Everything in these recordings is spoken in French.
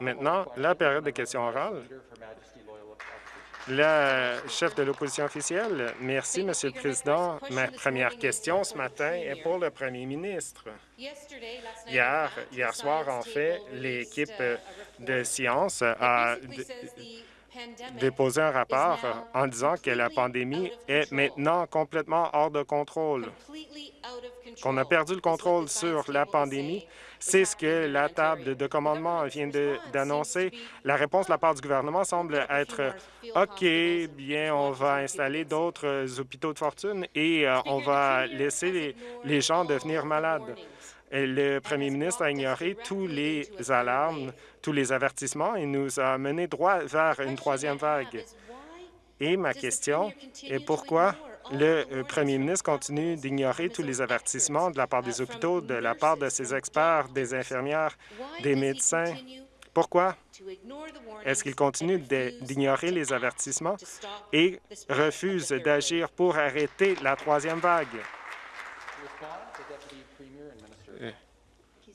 Maintenant, la période de questions orales. Le chef de l'opposition officielle. Merci, Monsieur le Président. Ma première question ce matin est pour le premier ministre. Hier, hier soir, en fait, l'équipe de sciences a déposé un rapport en disant que la pandémie est maintenant complètement hors de contrôle, qu'on a perdu le contrôle sur la pandémie c'est ce que la table de commandement vient d'annoncer. La réponse de la part du gouvernement semble être « OK, bien, on va installer d'autres hôpitaux de fortune et euh, on va laisser les, gens devenir malades ». Le premier ministre a ignoré tous les alarmes, tous les avertissements et nous a mené droit vers une troisième vague. Et ma question est pourquoi le euh, premier ministre continue d'ignorer tous les avertissements de la part des hôpitaux, de la part de ses experts, des infirmières, des médecins. Pourquoi? Est-ce qu'il continue d'ignorer les avertissements et refuse d'agir pour arrêter la troisième vague? Euh,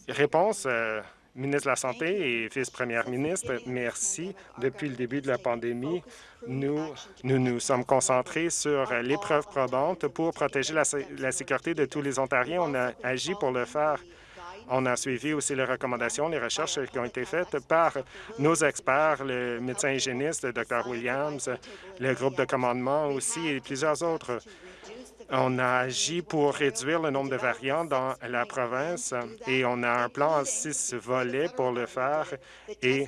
réponse, euh, ministre de la Santé et vice-première ministre, merci. Depuis le début de la pandémie, nous, nous nous sommes concentrés sur l'épreuve probante pour protéger la, la sécurité de tous les Ontariens. On a agi pour le faire. On a suivi aussi les recommandations, les recherches qui ont été faites par nos experts, le médecin hygiéniste, le Dr Williams, le groupe de commandement aussi et plusieurs autres. On a agi pour réduire le nombre de variants dans la province et on a un plan en six volets pour le faire et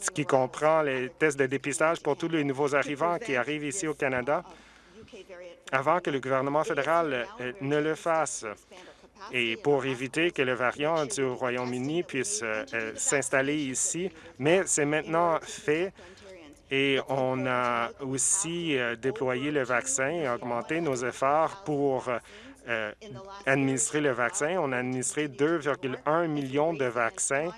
ce qui comprend les tests de dépistage pour tous les nouveaux arrivants qui arrivent ici au Canada avant que le gouvernement fédéral euh, ne le fasse et pour éviter que le variant du Royaume-Uni puisse euh, euh, s'installer ici. Mais c'est maintenant fait et on a aussi euh, déployé le vaccin et augmenté nos efforts pour euh, administrer le vaccin. On a administré 2,1 millions de vaccins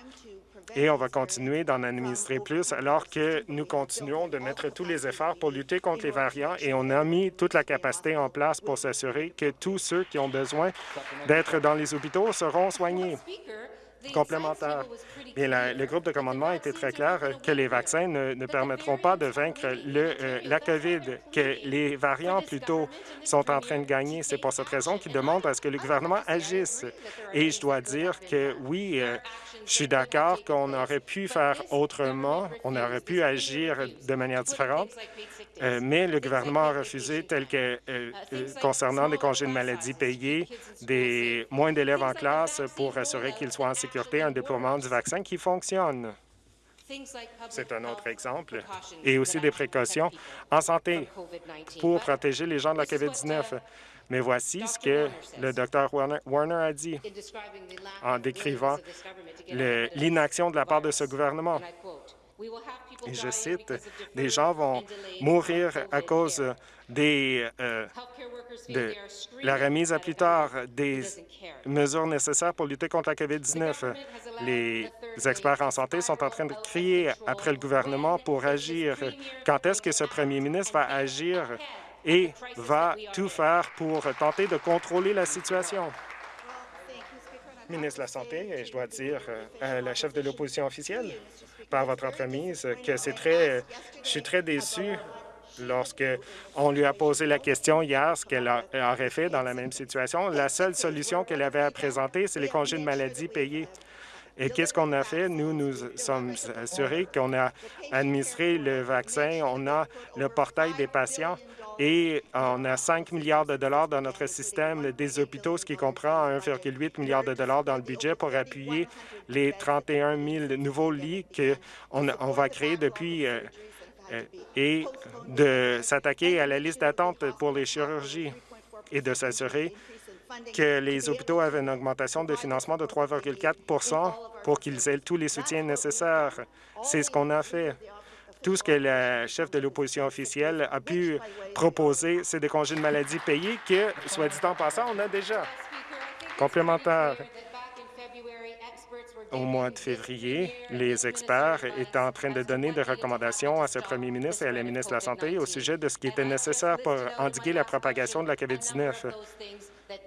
et on va continuer d'en administrer plus alors que nous continuons de mettre tous les efforts pour lutter contre les variants et on a mis toute la capacité en place pour s'assurer que tous ceux qui ont besoin d'être dans les hôpitaux seront soignés complémentaire. Bien, le groupe de commandement a été très clair que les vaccins ne, permettront pas de vaincre le, euh, la COVID, que les variants plutôt sont en train de gagner. C'est pour cette raison qu'ils demandent à ce que le gouvernement agisse. Et je dois dire que oui, euh, je suis d'accord qu'on aurait pu faire autrement, on aurait pu agir de manière différente, euh, mais le gouvernement a refusé, tel que euh, euh, concernant des congés de maladie payés, des moins d'élèves en classe pour assurer qu'ils soient en sécurité, un déploiement du vaccin qui fonctionne. C'est un autre exemple. Et aussi des précautions en santé pour protéger les gens de la COVID-19. Mais voici ce que le Dr Warner a dit en décrivant l'inaction de la part de ce gouvernement. Et je cite, « Des gens vont mourir à cause des, euh, de la remise à plus tard des mesures nécessaires pour lutter contre la COVID-19. Les experts en santé sont en train de crier après le gouvernement pour agir. Quand est-ce que ce premier ministre va agir? Et va tout faire pour tenter de contrôler la situation? Ministre de la Santé, et je dois dire euh, à la chef de l'opposition officielle, par votre entremise, que c'est très... Je suis très déçu lorsque on lui a posé la question hier, ce qu'elle aurait fait dans la même situation. La seule solution qu'elle avait à présenter, c'est les congés de maladie payés. Et qu'est-ce qu'on a fait? Nous nous sommes assurés qu'on a administré le vaccin, on a le portail des patients et on a 5 milliards de dollars dans notre système des hôpitaux, ce qui comprend 1,8 milliard de dollars dans le budget pour appuyer les 31 000 nouveaux lits qu'on on va créer depuis euh, euh, et de s'attaquer à la liste d'attente pour les chirurgies et de s'assurer que les hôpitaux avaient une augmentation de financement de 3,4% pour qu'ils aient tous les soutiens nécessaires. C'est ce qu'on a fait. Tout ce que le chef de l'opposition officielle a pu proposer, c'est des congés de maladie payés que, soit dit en passant, on a déjà. Complémentaire. Au mois de février, les experts étaient en train de donner des recommandations à ce premier ministre et à la ministre de la Santé au sujet de ce qui était nécessaire pour endiguer la propagation de la COVID-19.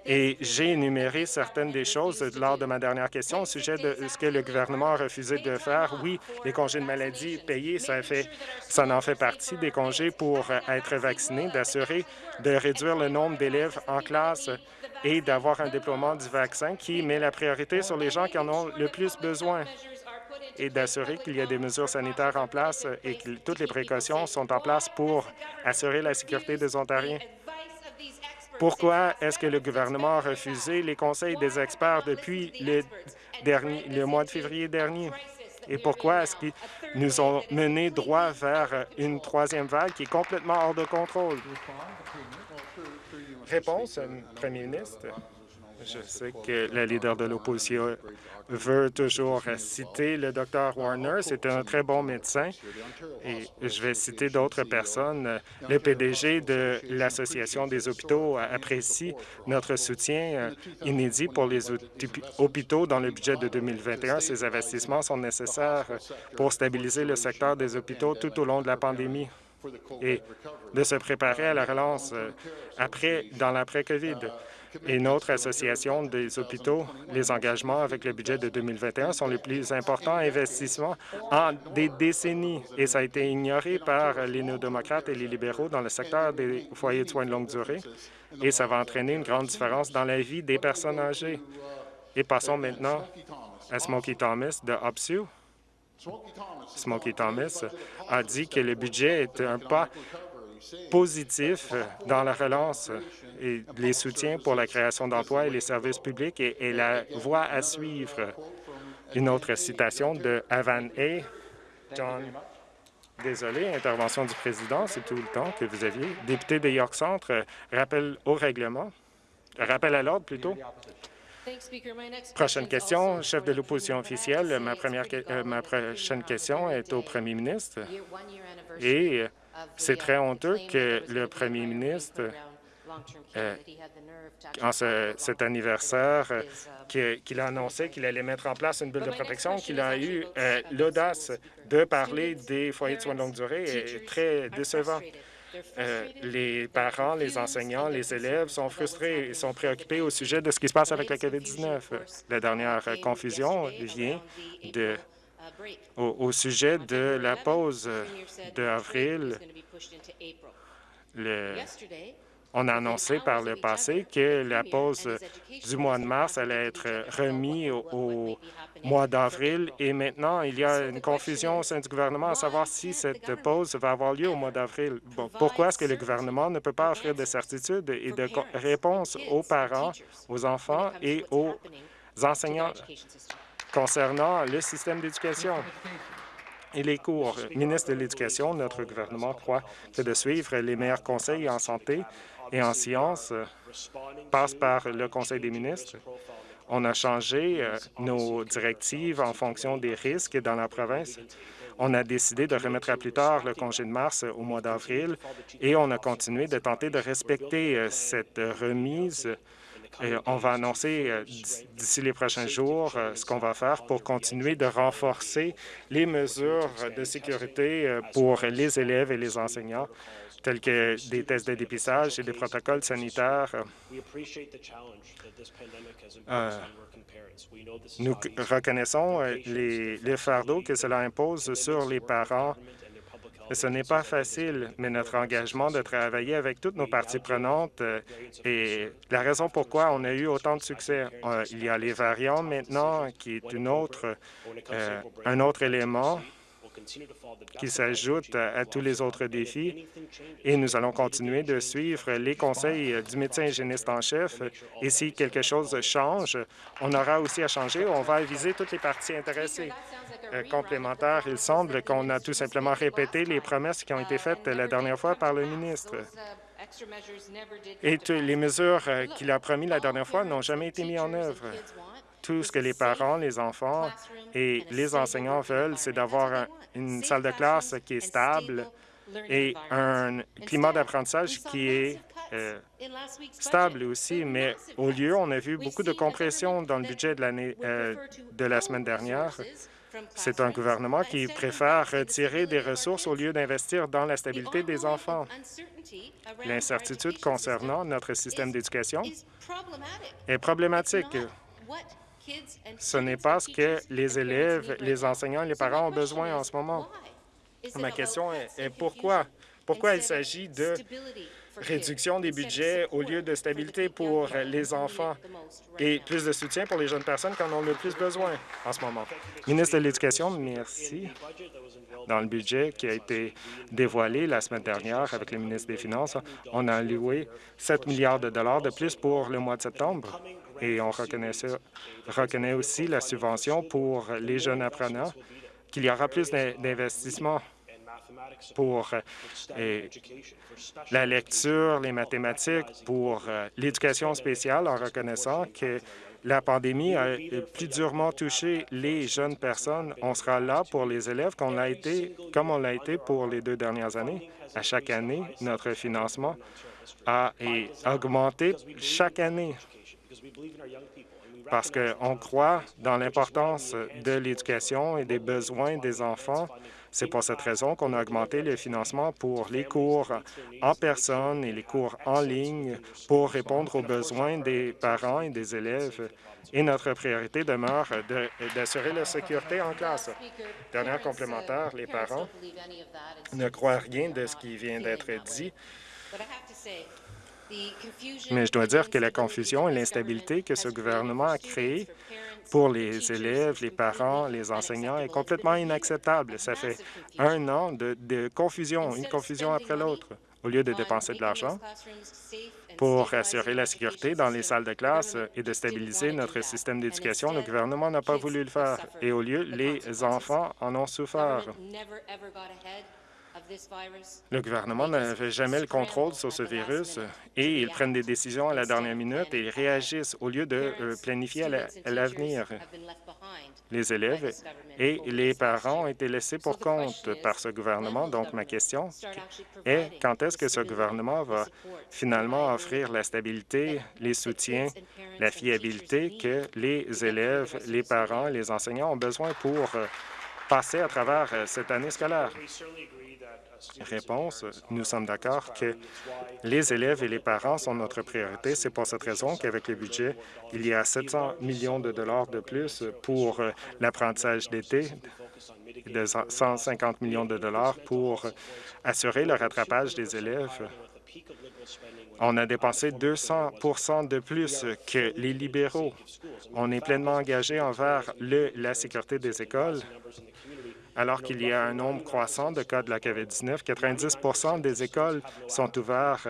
Et j'ai énuméré certaines des choses lors de ma dernière question au sujet de ce que le gouvernement a refusé de faire. Oui, les congés de maladie payés, ça, fait, ça en fait partie des congés pour être vacciné, d'assurer de réduire le nombre d'élèves en classe et d'avoir un déploiement du vaccin qui met la priorité sur les gens qui en ont le plus besoin et d'assurer qu'il y a des mesures sanitaires en place et que toutes les précautions sont en place pour assurer la sécurité des Ontariens. Pourquoi est-ce que le gouvernement a refusé les conseils des experts depuis le, le mois de février dernier? Et pourquoi est-ce qu'ils nous ont mené droit vers une troisième vague qui est complètement hors de contrôle? Réponse, Premier ministre. Je sais que la leader de l'opposition veut toujours citer le Dr Warner. C'est un très bon médecin. Et je vais citer d'autres personnes. Le PDG de l'Association des hôpitaux apprécie notre soutien euh, inédit pour les hôpitaux dans le budget de 2021. Ces investissements sont nécessaires pour stabiliser le secteur des hôpitaux tout au long de la pandémie et de se préparer à la relance euh, après, dans l'après-COVID et notre association des hôpitaux, les engagements avec le budget de 2021 sont les plus importants investissements en des décennies et ça a été ignoré par les néo-démocrates et les libéraux dans le secteur des foyers de soins de longue durée et ça va entraîner une grande différence dans la vie des personnes âgées. Et passons maintenant à Smokey Thomas de OPSU. Smokey Thomas a dit que le budget est un pas positif dans la relance et les soutiens pour la création d'emplois et les services publics et, la voie à suivre. Une autre citation de Avan A. John, désolé, intervention du président, c'est tout le temps que vous aviez. Député de York Centre, rappel au règlement, rappel à l'ordre plutôt. Prochaine question, chef de l'opposition officielle. Ma, première, euh, ma prochaine question est au premier ministre. Et c'est très honteux que le premier ministre euh, en cet anniversaire euh, qu'il a annoncé qu'il allait mettre en place une bulle de protection, qu'il a eu euh, l'audace de parler des foyers de soins de longue durée est très décevant. les parents, les enseignants, les élèves sont frustrés et sont préoccupés au sujet de ce qui se passe avec la COVID-19. La dernière confusion vient de, au, sujet de la pause d'avril. On a annoncé par le passé que la pause du mois de mars allait être remise au, mois d'avril et maintenant, il y a une confusion au sein du gouvernement à savoir si cette pause va avoir lieu au mois d'avril. pourquoi est-ce que le gouvernement ne peut pas offrir de certitudes et de réponses aux parents, aux enfants et aux enseignants? Concernant le système d'éducation? et les cours. Ministre de l'Éducation, notre gouvernement croit que de suivre les meilleurs conseils en santé et en sciences euh, passe par le Conseil des ministres. On a changé euh, nos directives en fonction des risques dans la province. On a décidé de remettre à plus tard le congé de mars au mois d'avril et on a continué de tenter de respecter euh, cette remise on va annoncer d'ici les prochains jours ce qu'on va faire pour continuer de renforcer les mesures de sécurité pour les élèves et les enseignants tels que des tests de dépistage et des protocoles sanitaires. Euh, nous reconnaissons euh, les, les fardeaux que cela impose sur les parents. Ce n'est pas facile, mais notre engagement de travailler avec toutes nos parties prenantes euh, est la raison pourquoi on a eu autant de succès. il y a les variants maintenant, qui est une autre, un autre élément qui s'ajoute à tous les autres défis et nous allons continuer de suivre les conseils du médecin hygiéniste en chef et si quelque chose change, on aura aussi à changer. On va aviser toutes les parties intéressées. Euh, complémentaires, il semble qu'on a tout simplement répété les promesses qui ont été faites la dernière fois par le ministre. Et les mesures euh, qu'il a promis la dernière fois n'ont jamais été mises en œuvre. Tout ce que les parents, les enfants et les enseignants veulent, c'est d'avoir une salle de classe qui est stable et un climat d'apprentissage qui est euh, stable aussi, mais au lieu, on a vu beaucoup de compression dans le budget de, euh, de la semaine dernière. C'est un gouvernement qui préfère retirer des ressources au lieu d'investir dans la stabilité des enfants. L'incertitude concernant notre système d'éducation est problématique. Ce n'est pas ce que les élèves, les enseignants et les parents ont besoin en ce moment. Ma question est, pourquoi? Pourquoi il s'agit de réduction des budgets au lieu de stabilité pour les enfants et plus de soutien pour les jeunes personnes qui en ont le plus besoin en ce moment. Ministre de l'Éducation, merci. Dans le budget qui a été dévoilé la semaine dernière avec le ministre des Finances, on a alloué 7 milliards de dollars de plus pour le mois de septembre et on reconnaît, aussi la subvention pour les jeunes apprenants, qu'il y aura plus d'investissements pour euh, la lecture, les mathématiques, pour euh, l'éducation spéciale, en reconnaissant que la pandémie a plus durement touché les jeunes personnes. On sera là pour les élèves comme on l'a été, comme on l'a été pour les deux dernières années. À chaque année, notre financement a augmenté chaque année parce qu'on croit dans l'importance de l'éducation et des besoins des enfants c'est pour cette raison qu'on a augmenté le financement pour les cours en personne et les cours en ligne pour répondre aux besoins des parents et des élèves. Et notre priorité demeure d'assurer la sécurité en classe. Dernière complémentaire, les parents ne croient rien de ce qui vient d'être dit. Mais je dois dire que la confusion et l'instabilité que ce gouvernement a créée pour les élèves, les parents, les enseignants est complètement inacceptable. Ça fait un an de, confusion, une confusion après l'autre. Au lieu de dépenser de l'argent pour assurer la sécurité dans les salles de classe et de stabiliser notre système d'éducation, le gouvernement n'a pas voulu le faire. Et au lieu, les enfants en ont souffert. Le gouvernement n'avait jamais le contrôle sur ce virus et ils prennent des décisions à la dernière minute et ils réagissent au lieu de euh, planifier à l'avenir. Les élèves et les parents ont été laissés pour compte par ce gouvernement. Donc, ma question est quand est-ce que ce gouvernement va finalement offrir la stabilité, les soutiens, la fiabilité que les élèves, les parents et les enseignants ont besoin pour euh, passer à travers euh, cette année scolaire? Réponse, nous sommes d'accord que les élèves et les parents sont notre priorité. C'est pour cette raison qu'avec le budget, il y a 700 millions de dollars de plus pour euh, l'apprentissage d'été, de 150 millions de dollars pour assurer le rattrapage des élèves. On a dépensé 200% de plus que les libéraux. On est pleinement engagé envers la sécurité des écoles alors qu'il y a un nombre croissant de cas de la COVID-19. 90% des écoles sont ouvertes.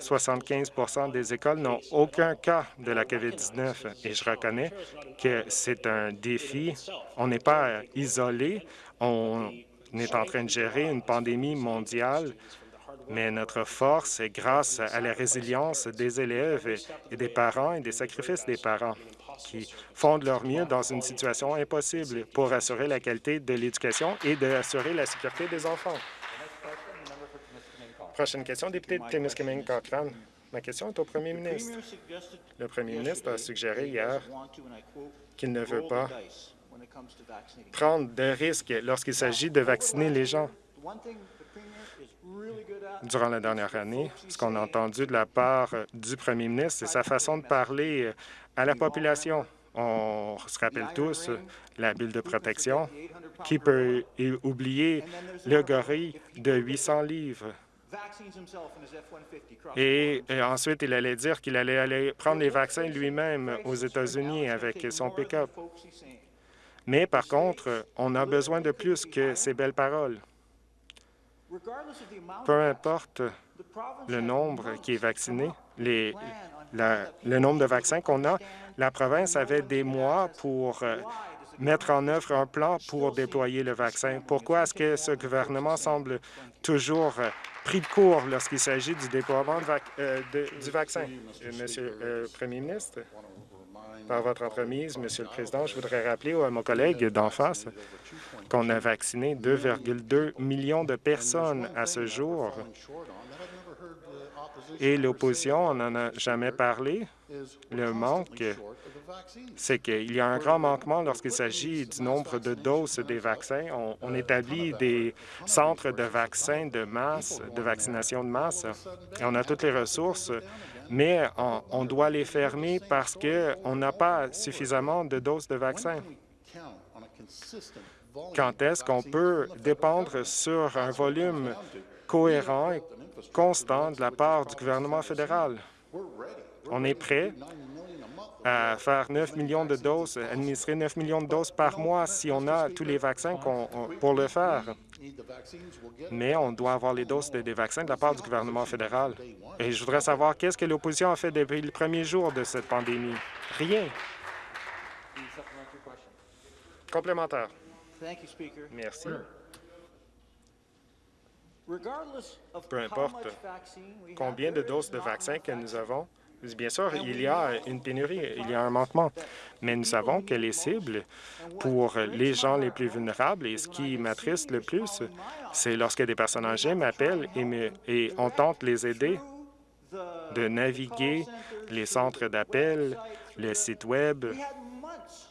75% des écoles n'ont aucun cas de la COVID-19. Et je reconnais que c'est un défi. On n'est pas isolé. On est en train de gérer une pandémie mondiale mais notre force est grâce à la résilience des élèves et des parents et des sacrifices des parents qui font de leur mieux dans une situation impossible pour assurer la qualité de l'éducation et d'assurer la sécurité des enfants. Prochaine question, député de Témiscamingue-Cochrane. Ma question est au premier ministre. Le premier ministre a suggéré hier qu'il ne veut pas prendre de risques lorsqu'il s'agit de vacciner les gens. Durant la dernière année, ce qu'on a entendu de la part du premier ministre, c'est sa façon de parler à la population. On se rappelle tous la bulle de protection. Qui peut oublier le gorille de 800 livres? Et, ensuite, il allait dire qu'il allait aller prendre les vaccins lui-même aux États-Unis avec son pick-up. Mais par contre, on a besoin de plus que ces belles paroles. Peu importe le nombre qui est vacciné, les, le nombre de vaccins qu'on a, la province avait des mois pour euh, mettre en œuvre un plan pour déployer le vaccin. Pourquoi est-ce que ce gouvernement semble toujours euh, pris de court lorsqu'il s'agit du déploiement euh, du vaccin? Monsieur le Premier ministre, par votre entremise, Monsieur le Président, je voudrais rappeler à mon collègue d'en face qu'on a vacciné 2,2 millions de personnes à ce jour. Et l'opposition, on n'en a jamais parlé. Le manque c'est qu'il y a un grand manquement lorsqu'il s'agit du nombre de doses des vaccins. On, établit des centres de vaccins de masse, de vaccination de masse, et on a toutes les ressources, mais on, doit les fermer parce qu'on n'a pas suffisamment de doses de vaccins. Quand est-ce qu'on peut dépendre sur un volume cohérent et constant de la part du gouvernement fédéral? On est prêt à faire 9 millions de doses, administrer 9 millions de doses par mois si on a tous les vaccins pour le faire. Mais on doit avoir les doses des vaccins de la part du gouvernement fédéral. Et je voudrais savoir qu'est-ce que l'opposition a fait depuis le premier jour de cette pandémie? Rien. Complémentaire. Merci. Peu importe combien de doses de vaccins que nous avons, Bien sûr, il y a une pénurie, il y a un manquement, mais nous savons que les cibles pour les gens les plus vulnérables, et ce qui m'attriste le plus, c'est lorsque des personnes âgées m'appellent et, et on tente les aider de naviguer les centres d'appel, le site Web.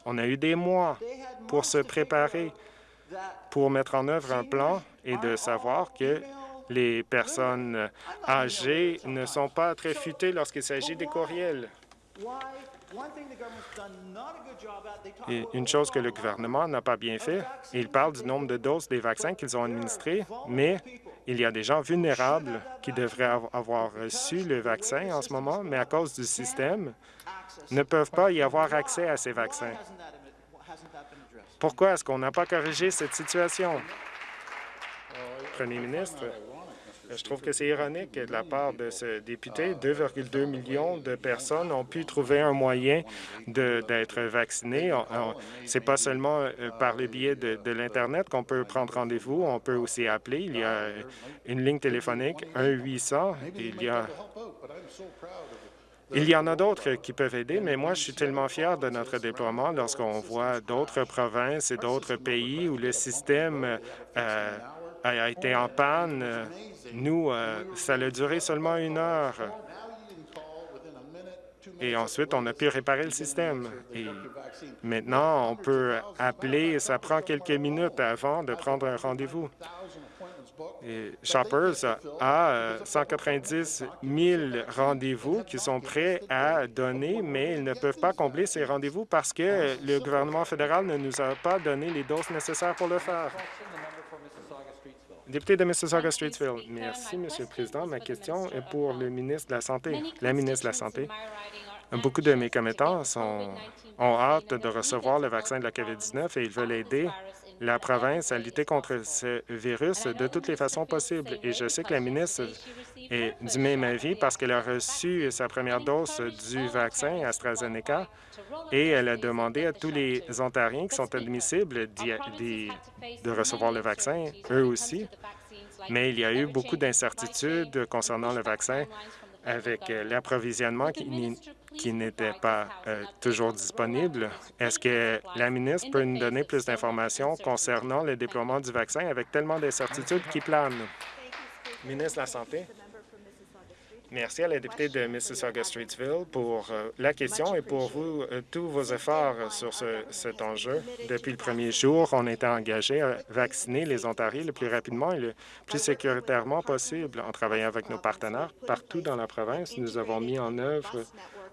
On a eu des mois pour se préparer, pour mettre en œuvre un plan et de savoir que les personnes âgées ne sont pas très futées lorsqu'il s'agit des courriels. Une chose que le gouvernement n'a pas bien fait, il parle du nombre de doses des vaccins qu'ils ont administrés, mais il y a des gens vulnérables qui devraient avoir reçu le vaccin en ce moment, mais à cause du système, ne peuvent pas y avoir accès à ces vaccins. Pourquoi est-ce qu'on n'a pas corrigé cette situation? Premier ministre, je trouve que c'est ironique de la part de ce député. 2,2 millions de personnes ont pu trouver un moyen d'être vaccinées. C'est pas seulement euh, par le biais de, l'Internet qu'on peut prendre rendez-vous, on peut aussi appeler. Il y a une ligne téléphonique, 1-800. Il y a il y en a d'autres qui peuvent aider, mais moi, je suis tellement fier de notre déploiement lorsqu'on voit d'autres provinces et d'autres pays où le système euh, a été en panne. Nous, euh, ça a duré seulement une heure. Et ensuite, on a pu réparer le système. Et maintenant, on peut appeler, ça prend quelques minutes avant de prendre un rendez-vous. Shoppers a 190 000 rendez-vous qui sont prêts à donner, mais ils ne peuvent pas combler ces rendez-vous parce que le gouvernement fédéral ne nous a pas donné les doses nécessaires pour le faire. Député de Mississauga-Streetsville. Merci, Monsieur le Président. Ma question est pour le ministre de la Santé. La ministre de la Santé. Beaucoup de mes commettants ont hâte de recevoir le vaccin de la COVID-19 et ils veulent aider la province à lutter contre ce virus de toutes les façons possibles. Et je sais que la ministre est du même avis parce qu'elle a reçu sa première dose du vaccin AstraZeneca et elle a demandé à tous les Ontariens qui sont admissibles de recevoir le vaccin, eux aussi. Mais il y a eu beaucoup d'incertitudes concernant le vaccin avec l'approvisionnement qui qui n'était pas euh, toujours disponible. Est-ce que la ministre peut nous donner plus d'informations concernant le déploiement du vaccin avec tellement d'incertitudes qui planent? Ministre de la Santé. Merci à la députée de Mississauga-Streetsville pour euh, la question et pour vous, euh, tous vos efforts sur cet enjeu. Depuis le premier jour, on était engagé à vacciner les Ontariens le plus rapidement et le plus sécuritairement possible. En travaillant avec nos partenaires partout dans la province, nous avons mis en œuvre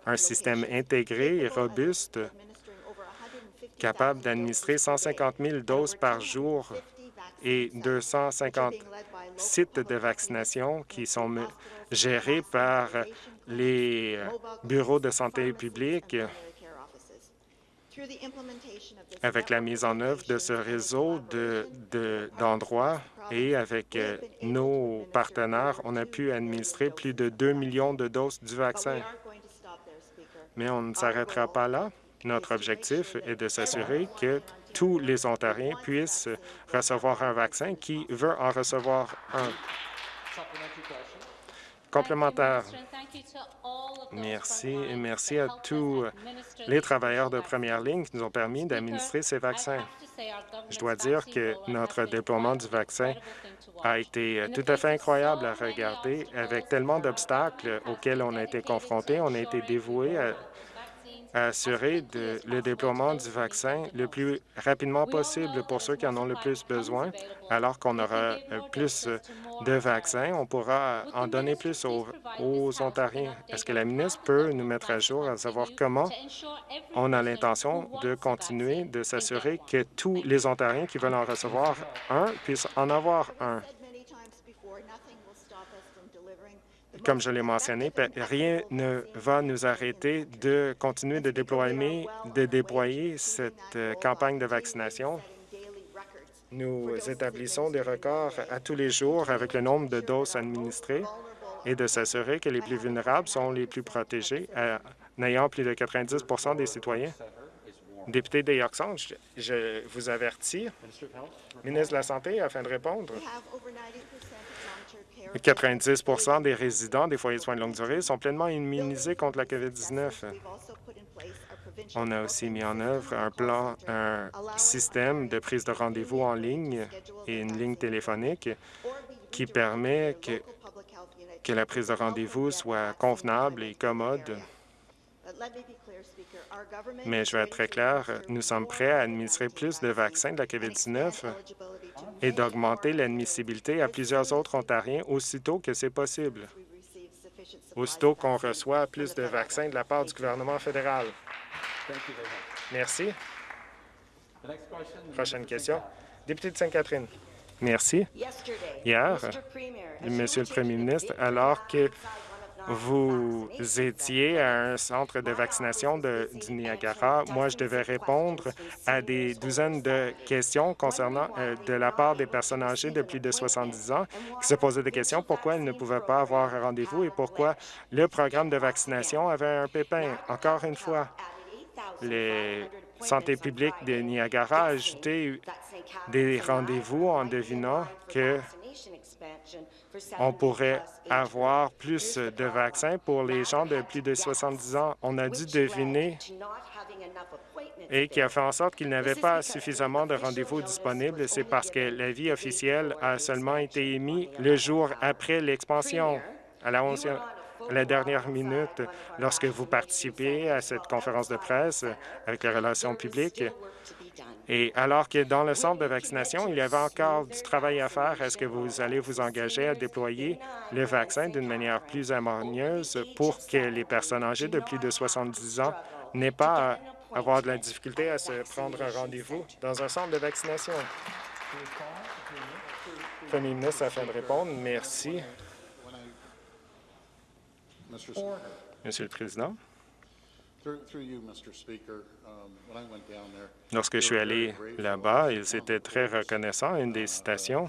un système intégré et robuste capable d'administrer 150 000 doses par jour et 250 sites de vaccination qui sont gérés par les bureaux de santé publique avec la mise en œuvre de ce réseau d'endroits et avec euh, nos partenaires, on a pu administrer plus de 2 millions de doses du vaccin. Mais on ne s'arrêtera pas là. Notre objectif est de s'assurer que tous les Ontariens puissent recevoir un vaccin qui veut en recevoir un. Complémentaire. Merci et merci à tous les travailleurs de première ligne qui nous ont permis d'administrer ces vaccins. Je dois dire que notre déploiement du vaccin a été tout à fait incroyable à regarder. Avec tellement d'obstacles auxquels on a été confrontés, on a été dévoués à assurer le déploiement du vaccin le plus rapidement possible pour ceux qui en ont le plus besoin. Alors qu'on aura euh, plus de vaccins, on pourra en donner plus aux, aux Ontariens. Est-ce que la ministre peut nous mettre à jour à savoir comment on a l'intention de continuer de s'assurer que tous les Ontariens qui veulent en recevoir un puissent en avoir un? Comme je l'ai mentionné, rien ne va nous arrêter de continuer de déployer, de déployer cette euh, campagne de vaccination. Nous établissons des records à tous les jours avec le nombre de doses administrées et de s'assurer que les plus vulnérables sont les plus protégés, en ayant plus de 90% des citoyens. Député de Yorkson, je vous avertis, ministre de la Santé, afin de répondre. 90% des résidents des foyers de soins de longue durée sont pleinement immunisés contre la COVID-19. On a aussi mis en œuvre un plan, un système de prise de rendez-vous en ligne et une ligne téléphonique qui permet que, que la prise de rendez-vous soit convenable et commode. Mais je vais être très clair, nous sommes prêts à administrer plus de vaccins de la COVID-19 et d'augmenter l'admissibilité à plusieurs autres Ontariens aussitôt que c'est possible, aussitôt qu'on reçoit plus de vaccins de la part du gouvernement fédéral. Merci. Prochaine question. Député de Sainte-Catherine. Merci. Hier, Monsieur le Premier ministre, alors que vous étiez à un centre de vaccination de, du Niagara. Moi, je devais répondre à des douzaines de questions concernant euh, de la part des personnes âgées de plus de 70 ans qui se posaient des questions pourquoi elles ne pouvaient pas avoir un rendez-vous et pourquoi le programme de vaccination avait un pépin. Encore une fois, les santé publique de Niagara a ajouté des rendez-vous en devinant que on pourrait avoir plus de vaccins pour les gens de plus de 70 ans. On a dû deviner et qui a fait en sorte qu'il n'avait pas suffisamment de rendez-vous disponibles. C'est parce que l'avis officiel a seulement été émis le jour après l'expansion, à la, à la dernière minute, lorsque vous participez à cette conférence de presse avec les relations publiques. Et alors que dans le centre de vaccination, il y avait encore du travail à faire, est-ce que vous allez vous engager à déployer le vaccin d'une manière plus harmonieuse pour que les personnes âgées de plus de 70 ans n'aient pas à avoir de la difficulté à se prendre un rendez-vous dans un centre de vaccination? Premier ministre, afin de répondre, merci. Monsieur le Président, Lorsque je suis allé là-bas, ils étaient très reconnaissants. Une des citations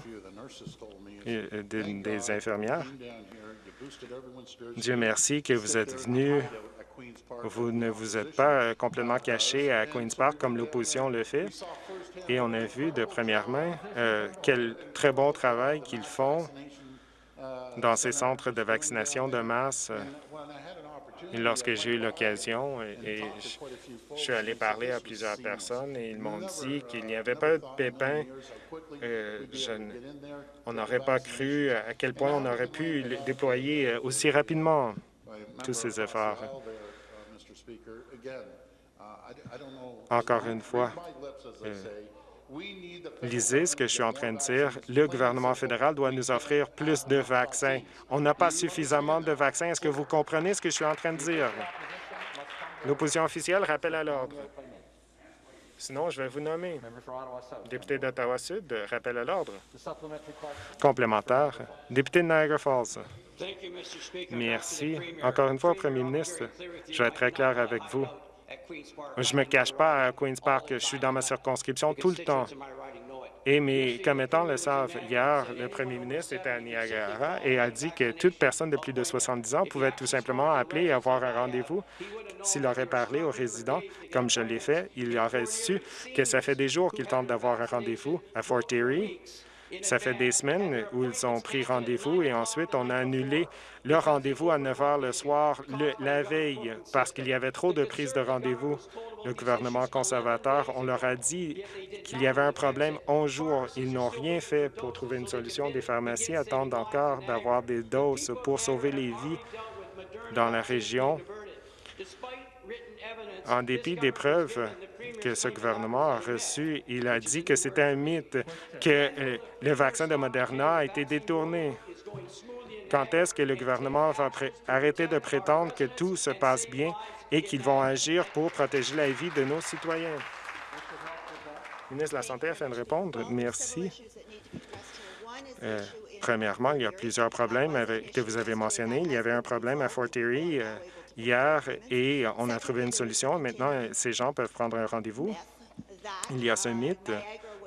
des infirmières, Dieu merci que vous êtes venus, vous ne vous êtes pas complètement caché à Queen's Park comme l'opposition le fait. Et on a vu de première main euh, quel très bon travail qu'ils font dans ces centres de vaccination de masse lorsque j'ai eu l'occasion, et, je, suis allé parler à plusieurs personnes et ils m'ont dit qu'il n'y avait pas de pépin. Euh, on n'aurait pas cru à quel point on aurait pu déployer euh, aussi rapidement tous ces efforts. Encore une fois, euh, Lisez ce que je suis en train de dire. Le gouvernement fédéral doit nous offrir plus de vaccins. On n'a pas suffisamment de vaccins. Est-ce que vous comprenez ce que je suis en train de dire? L'opposition officielle rappelle à l'ordre. Sinon, je vais vous nommer. Député d'Ottawa-Sud, rappel à l'ordre. Complémentaire. Député de Niagara Falls. Merci. Encore une fois, Premier ministre, je vais être très clair avec vous. Je ne me cache pas à Queen's Park. Je suis dans ma circonscription tout le temps. Et mes commettants le savent. Hier, le premier ministre était à Niagara et a dit que toute personne de plus de 70 ans pouvait tout simplement appeler et avoir un rendez-vous. S'il aurait parlé aux résidents, comme je l'ai fait, il aurait su que ça fait des jours qu'ils tentent d'avoir un rendez-vous à Fort Erie ça fait des semaines où ils ont pris rendez-vous et ensuite on a annulé le rendez-vous à 9 heures le soir la veille parce qu'il y avait trop de prises de rendez-vous. Le gouvernement conservateur, on leur a dit qu'il y avait un problème 11 jours. Ils n'ont rien fait pour trouver une solution. Des pharmacies attendent encore d'avoir des doses pour sauver les vies dans la région En dépit des preuves que ce gouvernement a reçues, il a dit que c'était un mythe, que euh, le vaccin de Moderna a été détourné. Quand est-ce que le gouvernement va arrêter de prétendre que tout se passe bien et qu'ils vont agir pour protéger la vie de nos citoyens? Le ministre de la Santé afin de répondre. Merci. Euh, premièrement, il y a plusieurs problèmes que vous avez mentionnés. Il y avait un problème à Fort Erie euh, hier et on a trouvé une solution. Maintenant, ces gens peuvent prendre un rendez-vous. Il y a ce mythe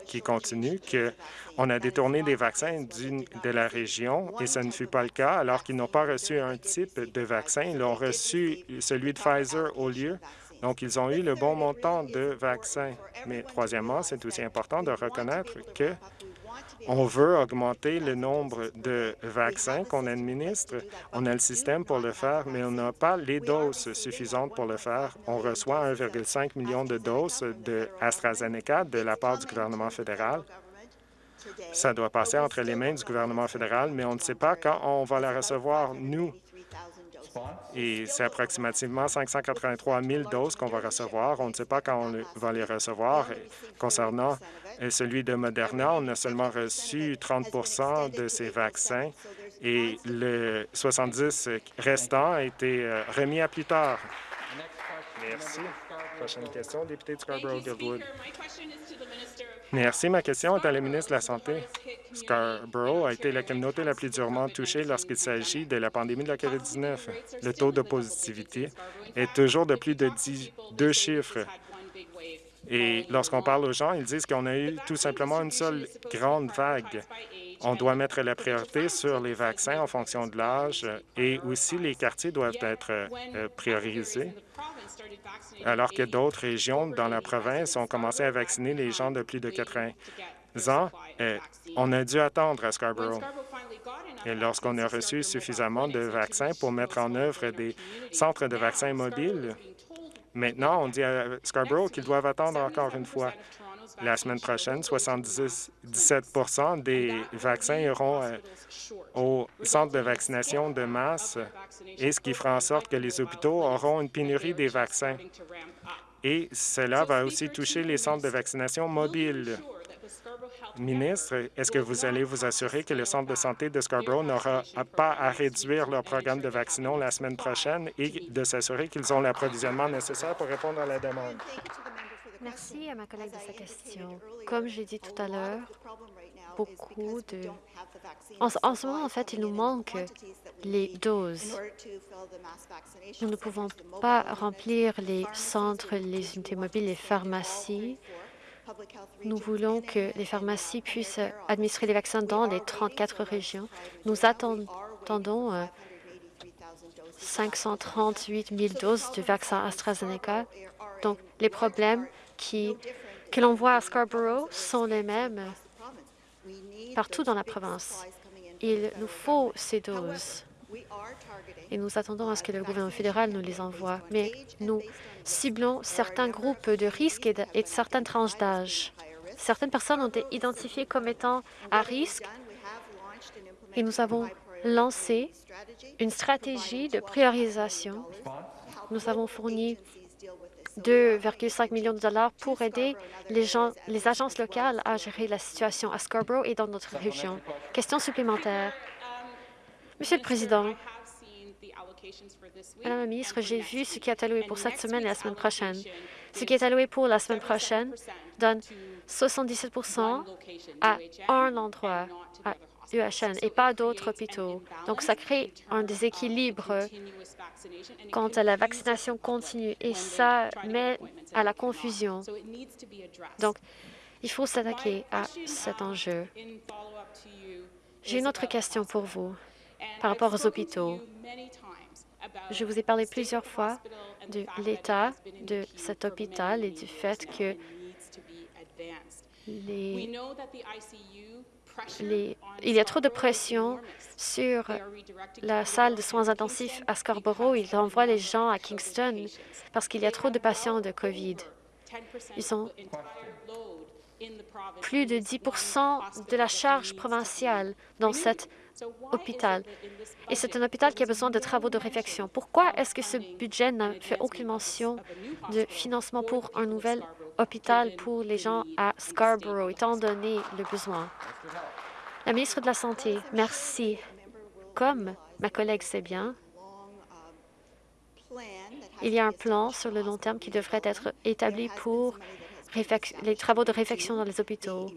qui continue qu'on a détourné des vaccins de la région et ce ne fut pas le cas alors qu'ils n'ont pas reçu un type de vaccin. Ils ont reçu celui de Pfizer au lieu. Donc, ils ont eu le bon montant de vaccins. Mais troisièmement, c'est aussi important de reconnaître que on veut augmenter le nombre de vaccins qu'on administre. On a le système pour le faire, mais on n'a pas les doses suffisantes pour le faire. On reçoit 1,5 million de doses de AstraZeneca de la part du gouvernement fédéral. Ça doit passer entre les mains du gouvernement fédéral, mais on ne sait pas quand on va la recevoir, nous. Et c'est approximativement 583 000 doses qu'on va recevoir. On ne sait pas quand on va les recevoir. Concernant euh, celui de Moderna, on a seulement reçu 30% de ces vaccins et le 70 restant a été euh, remis à plus tard. Merci. Prochaine question, député de Scarborough-Guildwood. Merci. Ma question est à la ministre de la Santé. Scarborough a été la communauté la plus durement touchée lorsqu'il s'agit de la pandémie de la COVID-19. Le taux de positivité est toujours de plus de deux chiffres. Et lorsqu'on parle aux gens, ils disent qu'on a eu tout simplement une seule grande vague. On doit mettre la priorité sur les vaccins en fonction de l'âge et aussi les quartiers doivent être euh, priorisés alors que d'autres régions dans la province ont commencé à vacciner les gens de plus de 80 ans. Euh, on a dû attendre à Scarborough. Et lorsqu'on a reçu suffisamment de vaccins pour mettre en œuvre des centres de vaccins mobiles, maintenant, on dit à Scarborough qu'ils doivent attendre encore une fois. La semaine prochaine, 77% des vaccins iront euh, au centre de vaccination de masse, et ce qui fera en sorte que les hôpitaux auront une pénurie des vaccins. Et cela va aussi toucher les centres de vaccination mobiles. Ministre, est-ce que vous allez vous assurer que le centre de santé de Scarborough n'aura pas à réduire leur programme de vaccination la semaine prochaine et de s'assurer qu'ils ont l'approvisionnement nécessaire pour répondre à la demande? Merci à ma collègue de sa question. Comme j'ai dit tout à l'heure, beaucoup de... En, ce moment, en fait, il nous manque les doses. Nous ne pouvons pas remplir les centres, les unités mobiles, les pharmacies. Nous voulons que les pharmacies puissent administrer les vaccins dans les 34 régions. Nous attendons 538 euh, 000 doses de vaccin AstraZeneca. Donc, les problèmes qui, que l'on voit à Scarborough sont les mêmes partout dans la province. Il nous faut ces doses et nous attendons à ce que le gouvernement fédéral nous les envoie. Mais nous ciblons certains groupes de risque et certaines tranches d'âge. Certaines personnes ont été identifiées comme étant à risque et nous avons lancé une stratégie de priorisation. Nous avons fourni 2,5 millions de dollars pour aider les, gens, les agences locales à gérer la situation à Scarborough et dans notre région. Question supplémentaire. Monsieur le Président, Madame la ministre, j'ai vu ce qui est alloué pour cette semaine et la semaine prochaine. Ce qui est alloué pour la semaine prochaine donne 77% à un endroit, à UHN, et pas d'autres hôpitaux. Donc, ça crée un déséquilibre quant à la vaccination continue et ça met à la confusion. Donc, il faut s'attaquer à cet enjeu. J'ai une autre question pour vous par rapport aux hôpitaux. Je vous ai parlé plusieurs fois de l'état de cet hôpital et du fait que les il y a trop de pression sur la salle de soins intensifs à Scarborough. Ils envoient les gens à Kingston parce qu'il y a trop de patients de COVID. Ils ont plus de 10 de la charge provinciale dans cette hôpital. Et c'est un hôpital qui a besoin de travaux de réfection. Pourquoi est-ce que ce budget n'a fait aucune mention de financement pour un nouvel hôpital pour les gens à Scarborough, étant donné le besoin? La ministre de la Santé, merci. Comme ma collègue sait bien, il y a un plan sur le long terme qui devrait être établi pour les travaux de réfection dans les hôpitaux.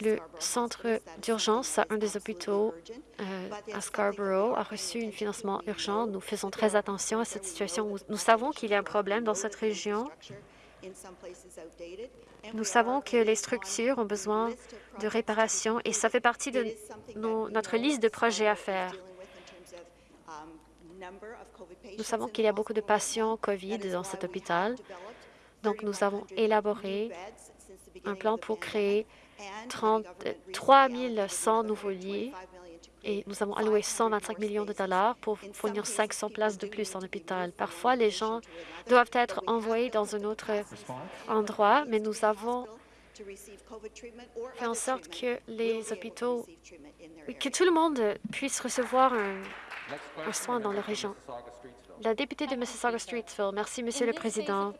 Le centre d'urgence à un des hôpitaux euh, à Scarborough a reçu un financement urgent. Nous faisons très attention à cette situation. Nous savons qu'il y a un problème dans cette région. Nous savons que les structures ont besoin de réparation et ça fait partie de notre liste de projets à faire. Nous savons qu'il y a beaucoup de patients COVID dans cet hôpital. Donc, nous avons élaboré un plan pour créer 3 100 nouveaux lits et nous avons alloué 125 millions de dollars pour fournir 500 places de plus en hôpital. Parfois, les gens doivent être envoyés dans un autre endroit, mais nous avons fait en sorte que les hôpitaux, que tout le monde puisse recevoir un, soin dans la région. La députée de Mississauga-Streetsville, merci, Monsieur le Président.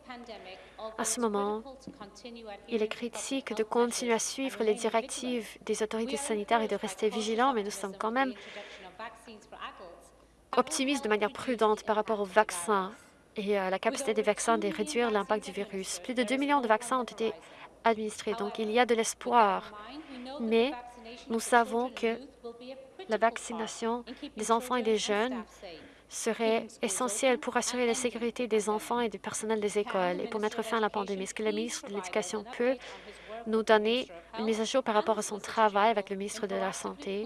À ce moment, il est critique de continuer à suivre les directives des autorités sanitaires et de rester vigilants, mais nous sommes quand même optimistes de manière prudente par rapport aux vaccins et à la capacité des vaccins de réduire l'impact du virus. Plus de 2 millions de vaccins ont été administrés, donc il y a de l'espoir. Mais nous savons que la vaccination des enfants et des jeunes serait essentiel pour assurer la sécurité des enfants et du personnel des écoles et pour mettre fin à la pandémie. Est-ce que le ministre de l'Éducation peut nous donner une mise à jour par rapport à son travail avec le ministre de la Santé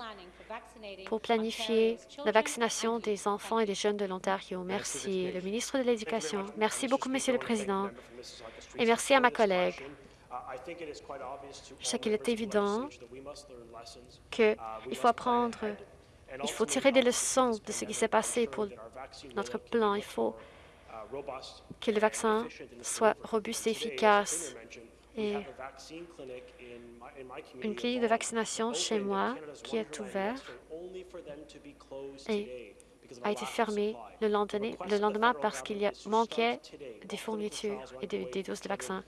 pour planifier la vaccination des enfants et des jeunes de l'Ontario? Merci. Le ministre de l'Éducation. Merci beaucoup, Monsieur le Président. Et merci à ma collègue. Je sais qu'il est évident qu'il faut apprendre il faut tirer des leçons de ce qui s'est passé pour notre plan. Il faut que le vaccin soit robuste et efficace. Et une clinique de vaccination chez moi qui est ouverte et a été fermée le lendemain, le lendemain parce qu'il manquait des fournitures et des, des doses de vaccins.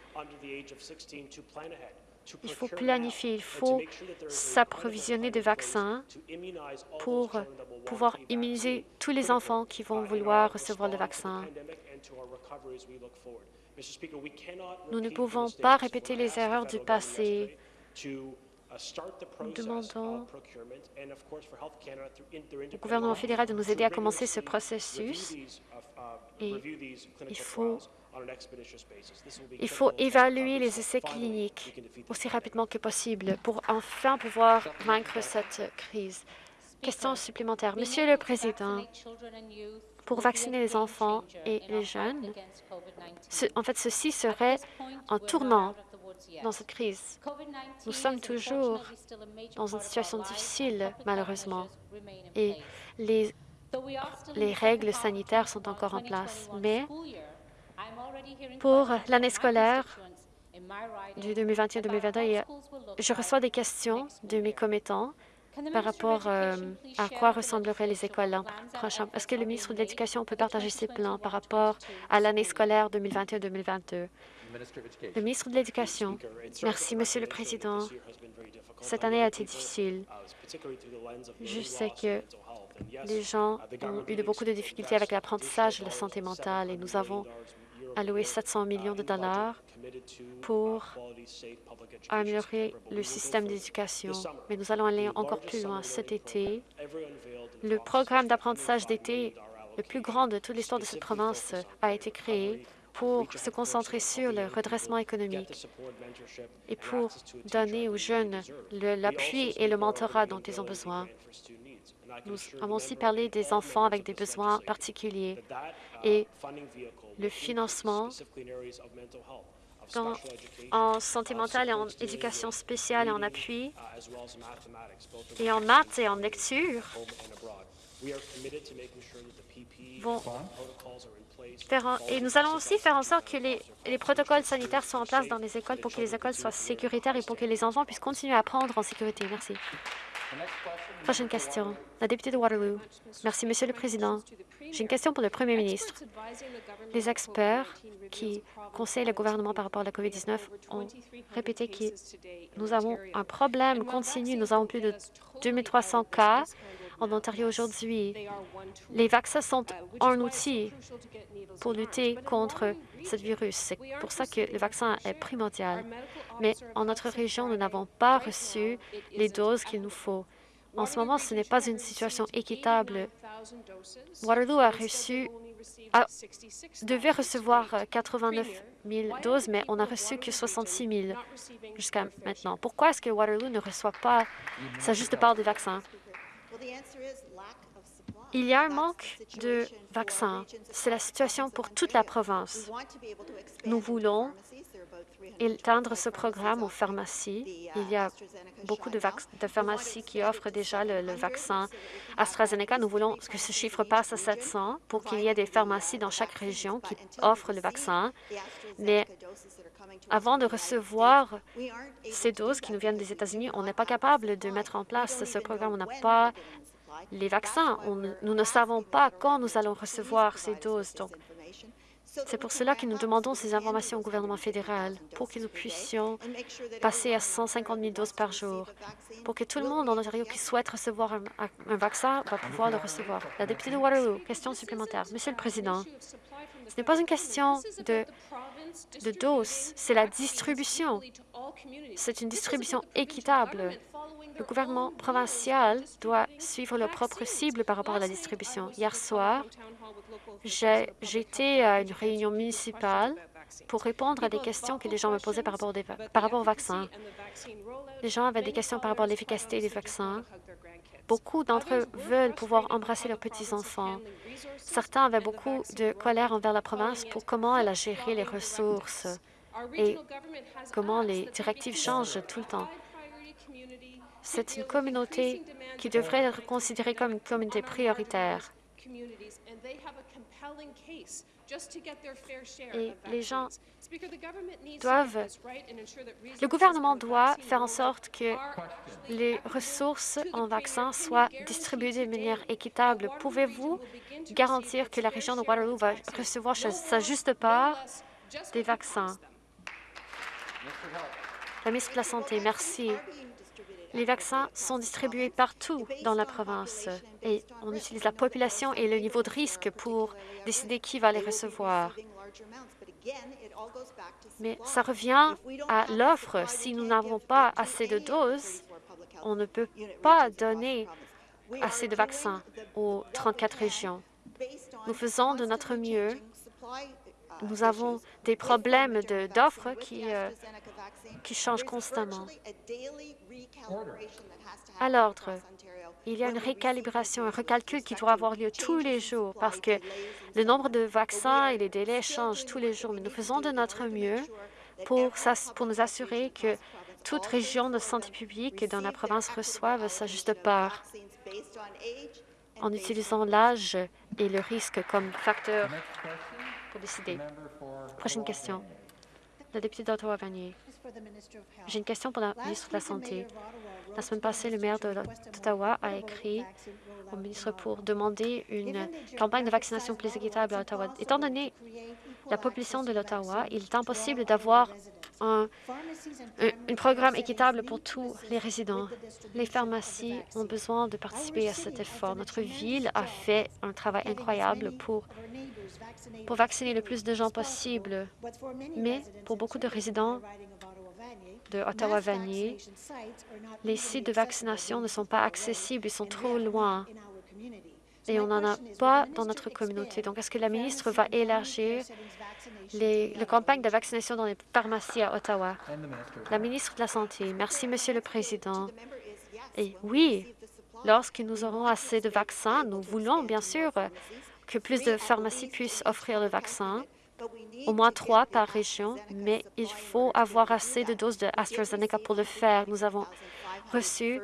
Il faut planifier, il faut s'approvisionner de vaccins pour pouvoir immuniser tous les enfants qui vont vouloir recevoir le vaccin. Nous ne pouvons pas répéter les erreurs du passé. Nous demandons au gouvernement fédéral de nous aider à commencer ce processus. et il faut il faut évaluer les essais cliniques aussi rapidement que possible pour enfin pouvoir vaincre cette crise. Question supplémentaire. Monsieur le Président, pour vacciner les enfants et les jeunes, en fait, ceci serait en tournant dans cette crise. Nous sommes toujours dans une situation difficile, malheureusement, et les, les règles sanitaires sont encore en place. Mais pour l'année scolaire du 2021-2022, je reçois des questions de mes commettants par rapport euh, à quoi ressembleraient les écoles l'an prochain. Est-ce que le ministre de l'Éducation peut partager ses plans par rapport à l'année scolaire 2021-2022? Le ministre de l'Éducation. Merci, Monsieur le Président. Cette année a été difficile. Je sais que les gens ont eu beaucoup de difficultés avec l'apprentissage de la santé mentale et nous avons alloué 700 millions de dollars pour améliorer le système d'éducation. Mais nous allons aller encore plus loin. Cet été, le programme d'apprentissage d'été le plus grand de toute l'histoire de cette province a été créé pour se concentrer sur le redressement économique et pour donner aux jeunes l'appui et le mentorat dont ils ont besoin. Nous avons aussi parlé des enfants avec des besoins particuliers et le financement en santé mentale et en éducation spéciale et en appui, et en maths et en lecture, vont et nous allons aussi faire en sorte que les, les, protocoles sanitaires soient en place dans les écoles pour que les écoles soient sécuritaires et pour que les enfants puissent continuer à apprendre en sécurité. Merci. Prochaine question. La députée de Waterloo. Merci, Monsieur le Président. J'ai une question pour le Premier ministre. Les experts qui conseillent le gouvernement par rapport à la COVID-19 ont répété que nous avons un problème continu. Nous avons plus de 2300 cas en Ontario aujourd'hui. Les vaccins sont un outil pour lutter contre ce virus. C'est pour ça que le vaccin est primordial. Mais en notre région, nous n'avons pas reçu les doses qu'il nous faut. En ce moment, ce n'est pas une situation équitable. Waterloo a reçu, devait recevoir 89 000 doses, mais on n'a reçu que 66 000 jusqu'à maintenant. Pourquoi est-ce que Waterloo ne reçoit pas sa juste part de vaccins? Il y a un manque de vaccins. C'est la situation pour toute la province. Nous voulons éteindre ce programme aux pharmacies. Il y a beaucoup de, pharmacies qui offrent déjà le, vaccin AstraZeneca. Nous voulons que ce chiffre passe à 700 pour qu'il y ait des pharmacies dans chaque région qui offrent le vaccin. Mais avant de recevoir ces doses qui nous viennent des États-Unis, on n'est pas capable de mettre en place ce programme. On n'a pas les vaccins. nous ne savons pas quand nous allons recevoir ces doses. C'est pour cela que nous demandons ces informations au gouvernement fédéral, pour que nous puissions passer à 150 000 doses par jour, pour que tout le monde en Ontario qui souhaite recevoir un, vaccin va pouvoir le recevoir. La députée de Waterloo, question supplémentaire. Monsieur le Président, ce n'est pas une question de, de doses, c'est la distribution. C'est une distribution équitable. Le gouvernement provincial doit suivre leur propre cible par rapport à la distribution. Hier soir, J'étais à une réunion municipale pour répondre à des questions que les gens me posaient par rapport, par au vaccin. Les gens avaient des questions par rapport à l'efficacité des vaccins. Beaucoup d'entre eux veulent pouvoir embrasser leurs petits-enfants. Certains avaient beaucoup de colère envers la province pour comment elle a géré les ressources et comment les directives changent tout le temps. C'est une communauté qui devrait être considérée comme une communauté prioritaire. Et les gens doivent... Le gouvernement doit faire en sorte que les ressources en vaccins soient distribuées de manière équitable. Pouvez-vous garantir que la région de Waterloo va recevoir sa juste part des vaccins? La ministre de la Santé, merci. Les vaccins sont distribués partout dans la province et on utilise la population et le niveau de risque pour décider qui va les recevoir. Mais ça revient à l'offre. Si nous n'avons pas assez de doses, on ne peut pas donner assez de vaccins aux 34 régions. Nous faisons de notre mieux. Nous avons des problèmes d'offres qui, euh, qui changent constamment. À l'ordre, il y a une récalibration, un recalcul qui doit avoir lieu tous les jours parce que le nombre de vaccins et les délais changent tous les jours. Mais nous faisons de notre mieux pour, pour nous assurer que toute région de santé publique dans la province reçoive sa juste part en utilisant l'âge et le risque comme facteur pour décider. Prochaine question. La députée d'Ottawa-Vanier. J'ai une question pour la ministre de la Santé. La semaine passée, le maire d'Ottawa a écrit au ministre pour demander une campagne de vaccination plus équitable à Ottawa. Étant donné la population de l'Ottawa, il est impossible d'avoir un, un, programme équitable pour tous les résidents. Les pharmacies ont besoin de participer à cet effort. Notre ville a fait un travail incroyable pour, pour vacciner le plus de gens possible. Mais pour beaucoup de résidents de Ottawa-Vanier, les sites de vaccination ne sont pas accessibles, ils sont trop loin et on n'en a pas dans notre communauté. Donc, est-ce que la ministre va élargir les, campagnes de vaccination dans les pharmacies à Ottawa? La ministre de la Santé. Merci, Monsieur le Président. Et oui, lorsque nous aurons assez de vaccins, nous voulons bien sûr que plus de pharmacies puissent offrir le vaccin au moins trois par région, mais il faut avoir assez de doses de AstraZeneca pour le faire. Nous avons reçu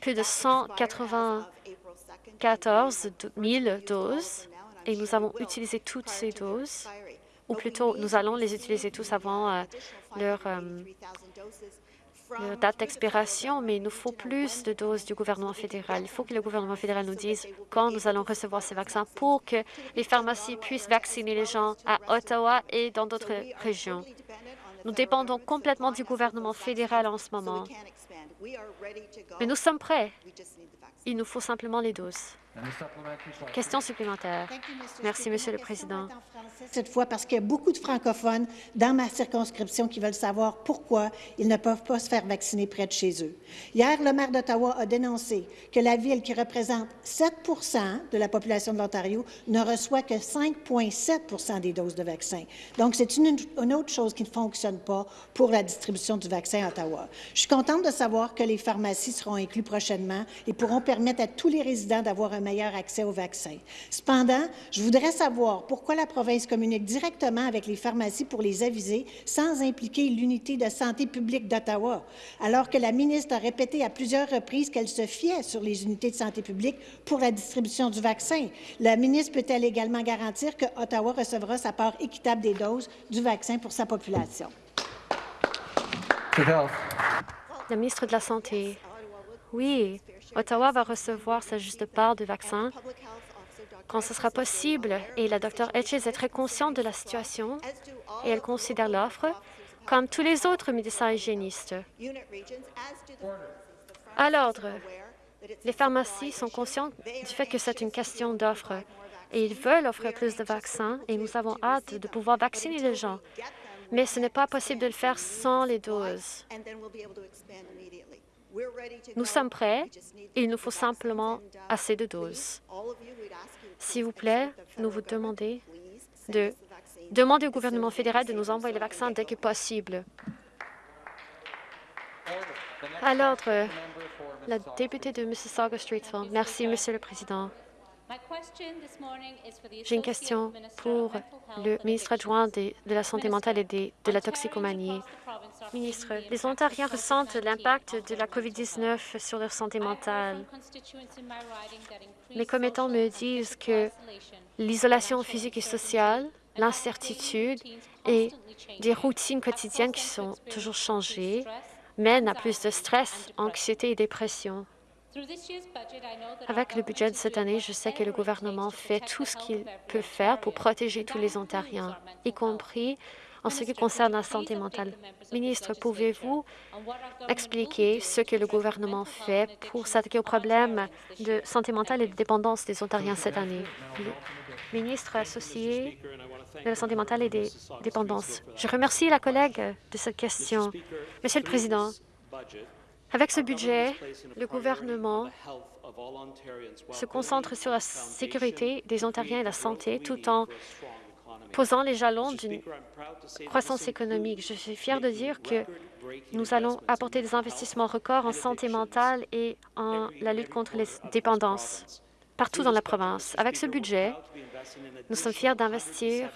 plus de 194 000 doses et nous avons utilisé toutes ces doses, ou plutôt nous allons les utiliser tous avant euh, leur, euh, date d'expiration, mais il nous faut plus de doses du gouvernement fédéral. Il faut que le gouvernement fédéral nous dise quand nous allons recevoir ces vaccins pour que les pharmacies puissent vacciner les gens à Ottawa et dans d'autres régions. Nous dépendons complètement du gouvernement fédéral en ce moment. Mais nous sommes prêts. Il nous faut simplement les doses. Question supplémentaire. Merci, Monsieur le Président. Cette fois, parce qu'il y a beaucoup de francophones dans ma circonscription qui veulent savoir pourquoi ils ne peuvent pas se faire vacciner près de chez eux. Hier, le maire d'Ottawa a dénoncé que la ville, qui représente 7 de la population de l'Ontario, ne reçoit que 5,7 des doses de vaccins. Donc, c'est une, une, autre chose qui ne fonctionne pas pour la distribution du vaccin à Ottawa. Je suis contente de savoir que les pharmacies seront inclus prochainement et pourront permettre à tous les résidents d'avoir un meilleur accès aux vaccins. Cependant, je voudrais savoir pourquoi la province communique directement avec les pharmacies pour les aviser sans impliquer l'unité de santé publique d'Ottawa, alors que la ministre a répété à plusieurs reprises qu'elle se fiait sur les unités de santé publique pour la distribution du vaccin. La ministre peut-elle également garantir que Ottawa recevra sa part équitable des doses du vaccin pour sa population? La ministre de la Santé. Oui, Ottawa va recevoir sa juste part de vaccins quand ce sera possible. Et la Dr Etches est très consciente de la situation et elle considère l'offre comme tous les autres médecins hygiénistes. À l'ordre, les pharmacies sont conscientes du fait que c'est une question d'offre et ils veulent offrir plus de vaccins et nous avons hâte de pouvoir vacciner les gens. Mais ce n'est pas possible de le faire sans les doses. Nous sommes prêts il nous faut simplement assez de doses. S'il vous plaît, nous vous demandons de demander au gouvernement fédéral de nous envoyer les vaccins dès que possible. À l'ordre, la députée de Mississauga-Streetsville. Merci, Monsieur le Président. J'ai une question pour le ministre adjoint de, la Santé mentale et de la toxicomanie. Ministre, les Ontariens ressentent l'impact de la COVID-19 sur leur santé mentale. Mes commettants me disent que l'isolation physique et sociale, l'incertitude et des routines quotidiennes qui sont toujours changées mènent à plus de stress, anxiété et dépression. Avec le budget de cette année, je sais que le gouvernement fait tout ce qu'il peut faire pour protéger tous les Ontariens, y compris en ce qui concerne la santé mentale. Ministre, pouvez-vous expliquer ce que le gouvernement fait pour s'attaquer aux problèmes de santé mentale et de dépendance des Ontariens cette année? Ministre associé de la santé mentale et des dépendances. Je remercie la collègue de cette question. Monsieur le Président, avec ce budget, le gouvernement se concentre sur la sécurité des Ontariens et la santé tout en posant les jalons d'une croissance économique. Je suis fière de dire que nous allons apporter des investissements records en santé mentale et en la lutte contre les dépendances partout dans la province. Avec ce budget, nous sommes fiers d'investir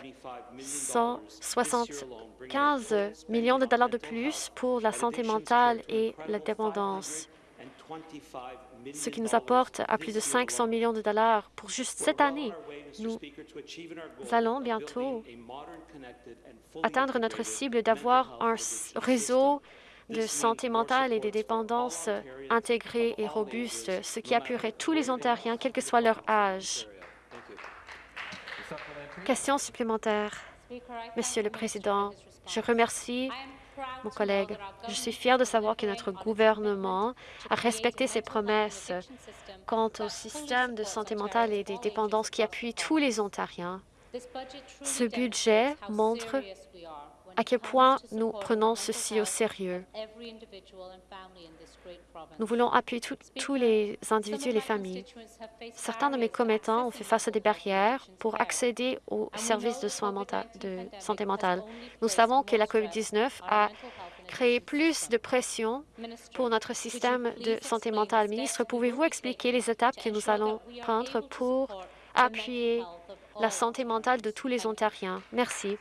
175 millions de dollars de plus pour la santé mentale et la dépendance, ce qui nous apporte à plus de 500 millions de dollars pour juste cette année. Nous allons bientôt atteindre notre cible d'avoir un réseau de santé mentale et des dépendances intégrées et robustes, ce qui appuierait tous les Ontariens, quel que soit leur âge. Question supplémentaire. Monsieur le Président, je remercie mon collègue. Je suis fière de savoir que notre gouvernement a respecté ses promesses quant au système de santé mentale et des dépendances qui appuie tous les Ontariens. Ce budget montre à quel point nous prenons ceci au sérieux. Nous voulons appuyer tous les individus et les familles. Certains de mes commettants ont fait face à des barrières pour accéder aux services de soins de santé mentale. Nous savons que la COVID-19 a créé plus de pression pour notre système de santé mentale. Ministre, pouvez-vous expliquer les étapes que nous allons prendre pour appuyer la santé mentale de tous les Ontariens? Merci.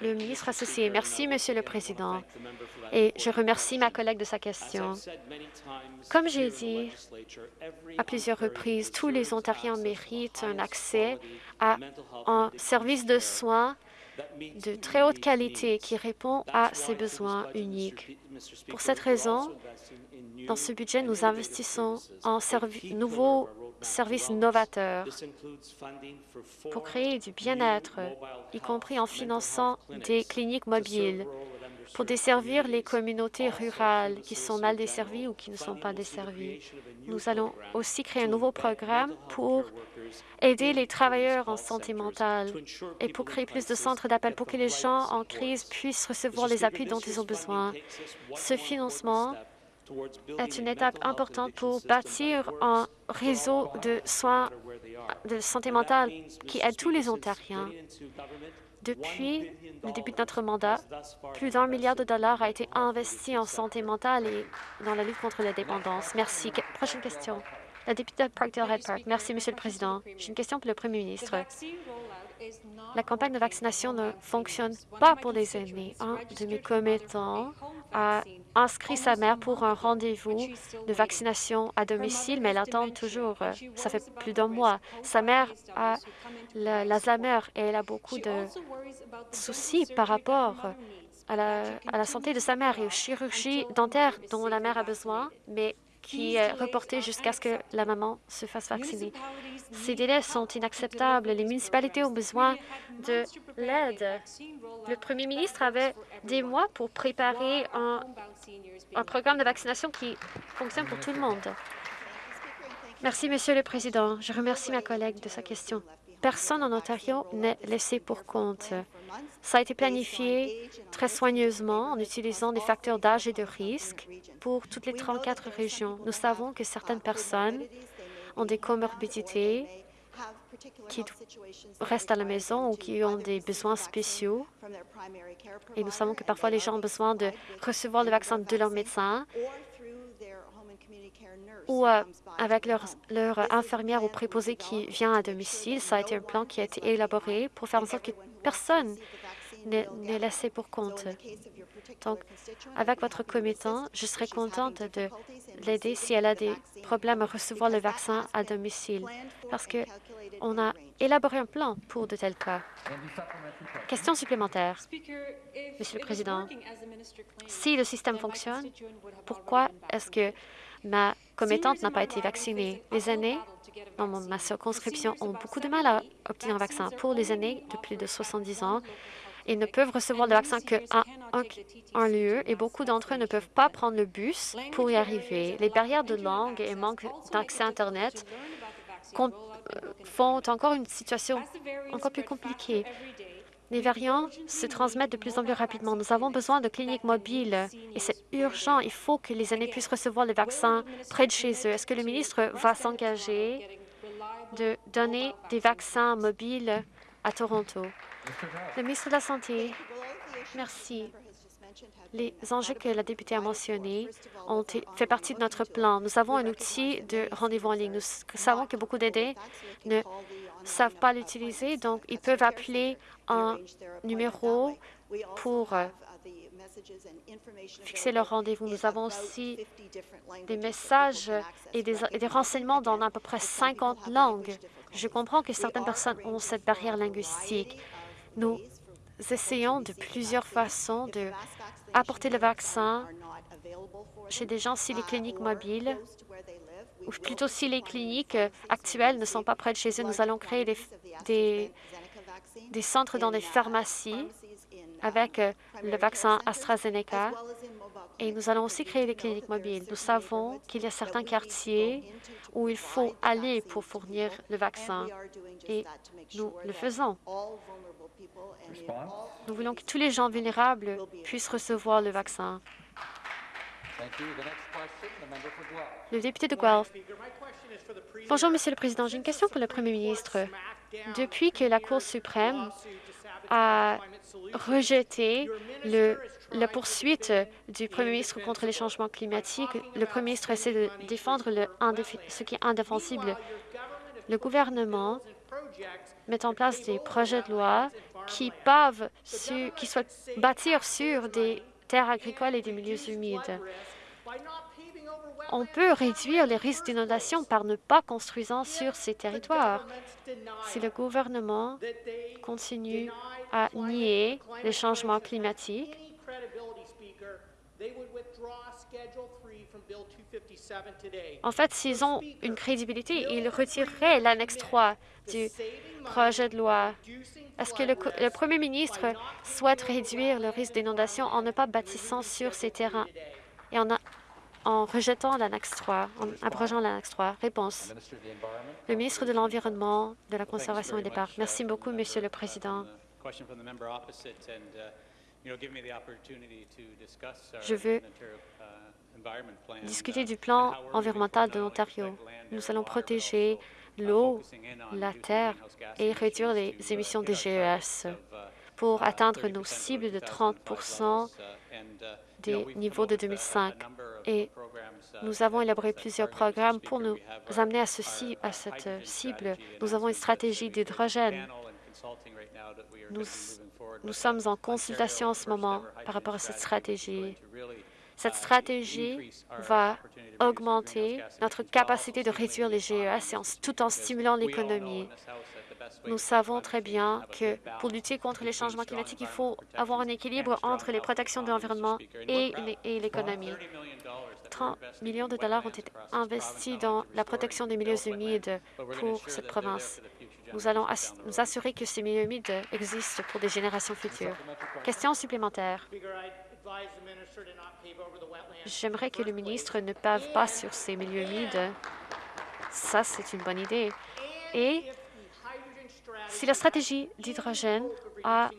Le ministre associé. Merci, Monsieur le Président. Et je remercie ma collègue de sa question. Comme j'ai dit à plusieurs reprises, tous les Ontariens méritent un accès à un service de soins de très haute qualité qui répond à ses besoins uniques. Pour cette raison, dans ce budget, nous investissons en nouveaux services novateurs pour créer du bien-être, y compris en finançant des cliniques mobiles pour desservir les communautés rurales qui sont mal desservies ou qui ne sont pas desservies. Nous allons aussi créer un nouveau programme pour aider les travailleurs en santé mentale et pour créer plus de centres d'appel pour que les gens en crise puissent recevoir les appuis dont ils ont besoin. Ce financement est une étape importante pour bâtir un réseau de soins de santé mentale qui aide tous les Ontariens. Depuis le début de notre mandat, plus d'un milliard de dollars a été investi en santé mentale et dans la lutte contre la dépendance. Merci. Prochaine question. La députée de Parkdale-Red Park. Merci, Monsieur le Président. J'ai une question pour le Premier ministre. La campagne de vaccination ne fonctionne pas pour les aînés. Un de mes commettants a inscrit sa mère pour un rendez-vous de vaccination à domicile, mais elle attend toujours. Ça fait plus d'un mois. Sa mère a l'Alzheimer et elle a beaucoup de soucis par rapport à la, à la santé de sa mère et aux chirurgies dentaires dont la mère a besoin, mais qui est reporté jusqu'à ce que la maman se fasse vacciner. Ces délais sont inacceptables. Les municipalités ont besoin de l'aide. Le premier ministre avait des mois pour préparer un, un programme de vaccination qui fonctionne pour tout le monde. Merci, Monsieur le Président. Je remercie ma collègue de sa question. Personne en Ontario n'est laissé pour compte. Ça a été planifié très soigneusement en utilisant des facteurs d'âge et de risque pour toutes les 34 régions. Nous savons que certaines personnes ont des comorbidités qui restent à la maison ou qui ont des besoins spéciaux. Et nous savons que parfois les gens ont besoin de recevoir le vaccin de leur médecin ou euh, avec leur, infirmière ou préposé qui vient à domicile. Ça a été un plan qui a été élaboré pour faire en sorte que personne n'est laissé pour compte. Donc, avec votre commettant, je serais contente de l'aider si elle a des problèmes à recevoir le vaccin à domicile, parce qu'on a élaboré un plan pour de tels cas. Question supplémentaire. Monsieur le Président, si le système fonctionne, pourquoi est-ce que ma commettante n'a pas été vaccinée? Les aînés dans ma circonscription ont beaucoup de mal à obtenir un vaccin. Pour les aînés de plus de 70 ans, ils ne peuvent recevoir le vaccin qu'à un, un, lieu et beaucoup d'entre eux ne peuvent pas prendre le bus pour y arriver. Les barrières de langue et manque d'accès Internet euh, font encore une situation encore plus compliquée. Les variants se transmettent de plus en plus rapidement. Nous avons besoin de cliniques mobiles et c'est urgent. Il faut que les aînés puissent recevoir le vaccin près de chez eux. Est-ce que le ministre va s'engager de donner des vaccins mobiles à Toronto? Le ministre de la Santé, merci. Les enjeux que la députée a mentionnés ont fait partie de notre plan. Nous avons un outil de rendez-vous en ligne. Nous savons que beaucoup d'aidés ne savent pas l'utiliser, donc ils peuvent appeler un numéro pour euh, fixer leur rendez-vous. Nous avons aussi des messages et des, et des, renseignements dans à peu près 50 langues. Je comprends que certaines personnes ont cette barrière linguistique. Nous essayons de plusieurs façons de apporter le vaccin chez des gens si les cliniques mobiles, ou plutôt si les cliniques actuelles ne sont pas près de chez eux, nous allons créer des, centres dans des pharmacies avec le vaccin AstraZeneca et nous allons aussi créer des cliniques mobiles. Nous savons qu'il y a certains quartiers où il faut aller pour fournir le vaccin et nous le faisons. Nous voulons que tous les gens vulnérables puissent recevoir le vaccin. Le député de Guelph. Bonjour, Monsieur le Président. J'ai une question pour le Premier ministre. Depuis que la Cour suprême a rejeté la poursuite du Premier ministre contre les changements climatiques, le Premier ministre essaie de défendre ce qui est indéfensible. Le gouvernement mettent en place des projets de loi qui peuvent bâtir sur des terres agricoles et des milieux humides. On peut réduire les risques d'inondation par ne pas construisant sur ces territoires. Si le gouvernement continue à nier les changements climatiques, en fait, s'ils ont une crédibilité, ils retireraient l'annexe 3 du projet de loi. Est-ce que le, premier ministre souhaite réduire le risque d'inondation en ne pas bâtissant sur ces terrains et en, en rejetant l'annexe 3, en abrogeant l'annexe 3? Réponse. Le ministre de l'Environnement, de la Conservation et des Parcs. Merci beaucoup, Monsieur le Président. Je veux discuter du plan environnemental de l'Ontario. Nous allons protéger l'eau, la terre et réduire les émissions de GES pour atteindre nos cibles de 30% des niveaux de 2005. Et nous avons élaboré plusieurs programmes pour nous amener à, à cette cible. Nous avons une stratégie d'hydrogène. Nous, nous sommes en consultation en ce moment par rapport à cette stratégie. Cette stratégie va augmenter notre capacité de réduire les GES tout en stimulant l'économie. Nous savons très bien que pour lutter contre les changements climatiques, il faut avoir un équilibre entre les protections de l'environnement et l'économie. 30 millions de dollars ont été investis dans la protection des milieux humides pour cette province. Nous allons nous assurer que ces milieux humides existent pour des générations futures. Question supplémentaire. J'aimerais que le ministre ne pave pas sur ces milieux humides. Ça, c'est une bonne idée. Et si la stratégie d'hydrogène a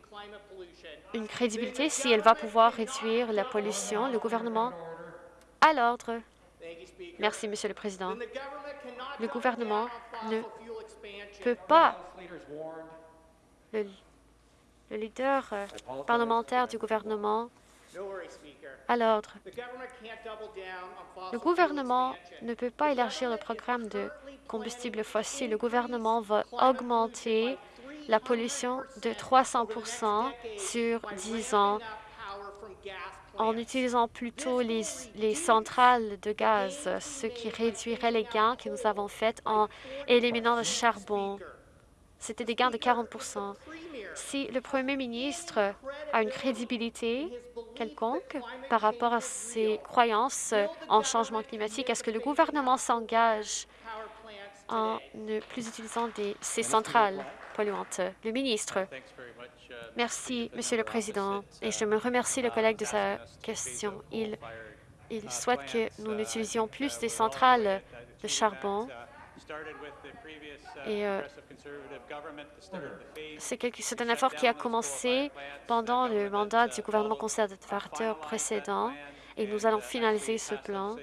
une crédibilité, si elle va pouvoir réduire la pollution, le gouvernement à l'ordre. Merci, Monsieur le Président. Le gouvernement ne peut pas... Le, le leader euh, parlementaire du gouvernement à l'ordre. Le gouvernement ne peut pas élargir le programme de combustibles fossiles. Le gouvernement va augmenter la pollution de 300 sur 10 ans en utilisant plutôt les, les, centrales de gaz, ce qui réduirait les gains que nous avons faits en éliminant le charbon. C'était des gains de 40% Si le premier ministre a une crédibilité quelconque par rapport à ses croyances en changement climatique, est-ce que le gouvernement s'engage en ne plus utilisant des, ces centrales polluantes? Le ministre. Merci, Monsieur le Président, et je me remercie le collègue de sa question. Il, il souhaite que nous utilisions plus des centrales de charbon et euh, c'est un effort qui a commencé pendant le mandat du gouvernement conservateur précédent et nous allons finaliser ce plan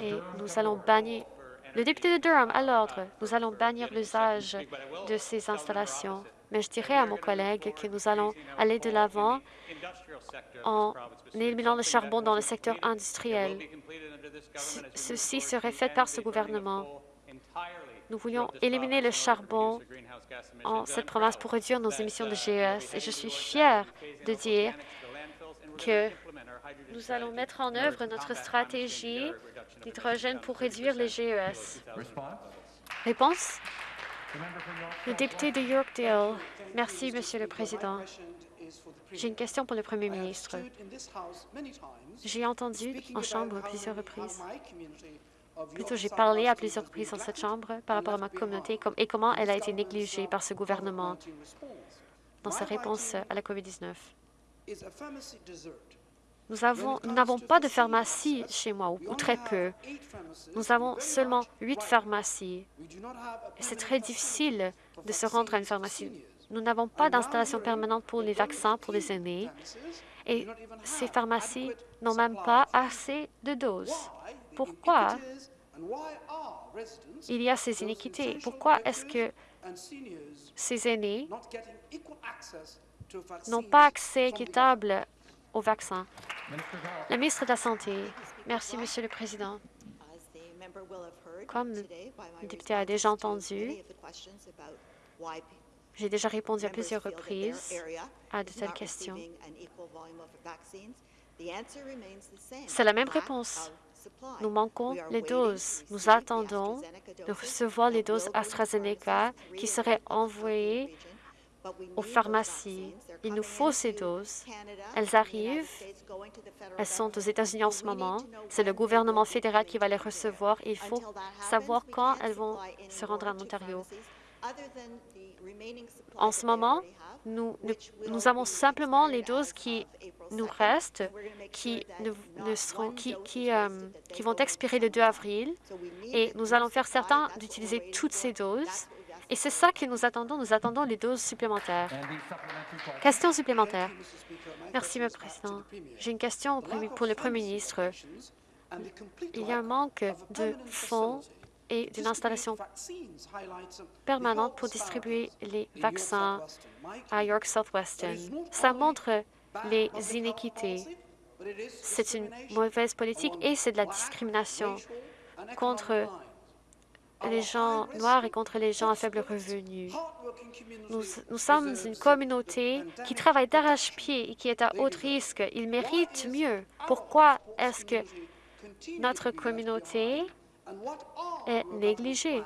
et nous allons bannir le député de Durham à l'ordre. Nous allons bannir l'usage de ces installations. Mais je dirais à mon collègue que nous allons aller de l'avant en éliminant le charbon dans le secteur industriel. Ceci serait fait par ce gouvernement. Nous voulions éliminer le charbon en cette province pour réduire nos émissions de GES. Et je suis fière de dire que nous allons mettre en œuvre notre stratégie d'hydrogène pour réduire les GES. Réponse? Le député de Yorkdale. Merci, Monsieur le Président. J'ai une question pour le Premier ministre. J'ai entendu en Chambre plusieurs reprises Plutôt, j'ai parlé à plusieurs reprises dans cette Chambre par rapport à ma communauté et comment elle a été négligée par ce gouvernement dans sa réponse à la COVID-19. Nous n'avons pas de pharmacie chez moi, ou, très peu. Nous avons seulement huit pharmacies. C'est très difficile de se rendre à une pharmacie. Nous n'avons pas d'installation permanente pour les vaccins pour les aînés. Et ces pharmacies n'ont même pas assez de doses. Pourquoi il y a ces iniquités? Pourquoi est-ce que ces aînés n'ont pas accès équitable aux vaccins? La ministre de la Santé. Merci, Monsieur le Président. Comme le député a déjà entendu, J'ai déjà répondu à plusieurs reprises à de telles questions. C'est la même réponse. Nous manquons les doses. Nous attendons de recevoir les doses AstraZeneca qui seraient envoyées aux pharmacies. Il nous faut ces doses. Elles arrivent. Elles sont aux États-Unis en ce moment. C'est le gouvernement fédéral qui va les recevoir. Il faut savoir quand elles vont se rendre en Ontario. En ce moment, nous, nous, avons simplement les doses qui nous restent, qui, ne, seront, euh, qui vont expirer le 2 avril, et nous allons faire certains d'utiliser toutes ces doses. Et c'est ça que nous attendons. Nous attendons les doses supplémentaires. Question supplémentaire. Merci, M. le Président. J'ai une question pour le Premier ministre. Il y a un manque de fonds et d'une installation permanente pour distribuer les vaccins à York Southwestern. Ça montre les inéquités. C'est une mauvaise politique et c'est de la discrimination contre les gens noirs et contre les gens à faible revenu. Nous, nous sommes une communauté qui travaille d'arrache-pied et qui est à haut risque. Ils méritent mieux. Pourquoi est-ce que notre communauté est négligée.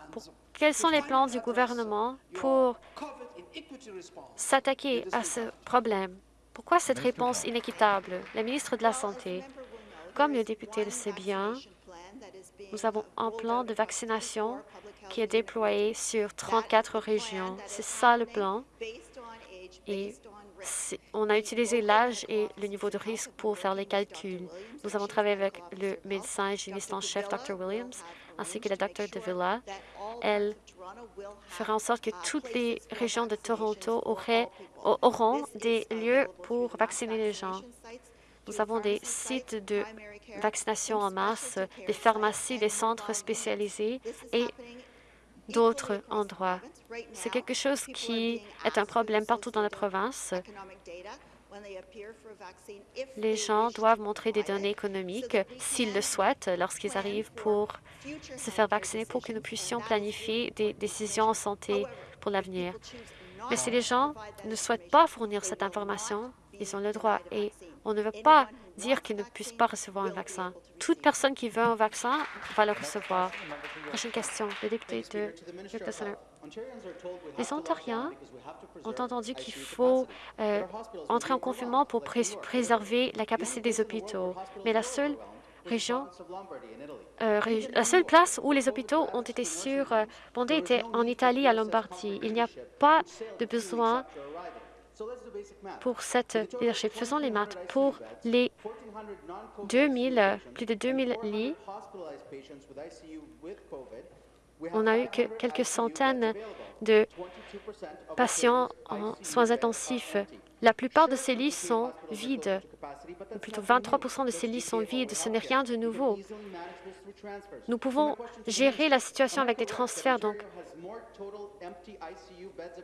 quels sont les plans du gouvernement pour s'attaquer à ce problème? Pourquoi cette réponse inéquitable? La ministre de la Santé, comme le député le sait bien, nous avons un plan de vaccination qui est déployé sur 34 régions. C'est ça le plan. On a utilisé l'âge et le niveau de risque pour faire les calculs. Nous avons travaillé avec le médecin hygiéniste en chef, Dr. Williams, ainsi que la Dr. De Villa. Elle fera en sorte que toutes les régions de Toronto auront des lieux pour vacciner les gens. Nous avons des sites de vaccination en masse, des pharmacies, des centres spécialisés et d'autres endroits. C'est quelque chose qui est un problème partout dans la province. Les gens doivent montrer des données économiques s'ils le souhaitent lorsqu'ils arrivent pour se faire vacciner pour que nous puissions planifier des décisions en santé pour l'avenir. Mais si les gens ne souhaitent pas fournir cette information, ils ont le droit et on ne veut pas dire qu'ils ne puissent pas recevoir un vaccin. Toute personne qui veut un vaccin va le recevoir. Prochaine question, le député de Les Ontariens ont entendu qu'il faut euh, entrer en confinement pour préserver la capacité des hôpitaux, mais la seule région, euh, la seule place où les hôpitaux ont été surbondés était en Italie, à Lombardie. Il n'y a pas de besoin pour cette leadership. Faisons les maths. Pour les 2000, plus de 2000 lits, on a eu que quelques centaines de patients en soins intensifs. La plupart de ces lits sont vides, ou plutôt 23% de ces lits sont vides. Ce n'est rien de nouveau. Nous pouvons gérer la situation avec des transferts. Donc,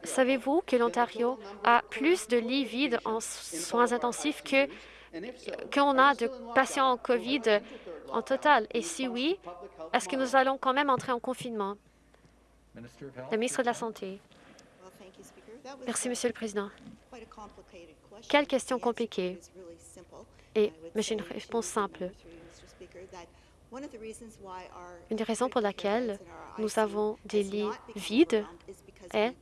savez-vous que l'Ontario a plus de lits vides en soins intensifs que qu'on a de patients en COVID en total? Et si oui, est-ce que nous allons quand même entrer en confinement? Le ministre de la Santé. Merci, Monsieur le Président. Quelle question compliquée. Et, mais j'ai une réponse simple. Une des raisons pour laquelle nous avons des lits vides est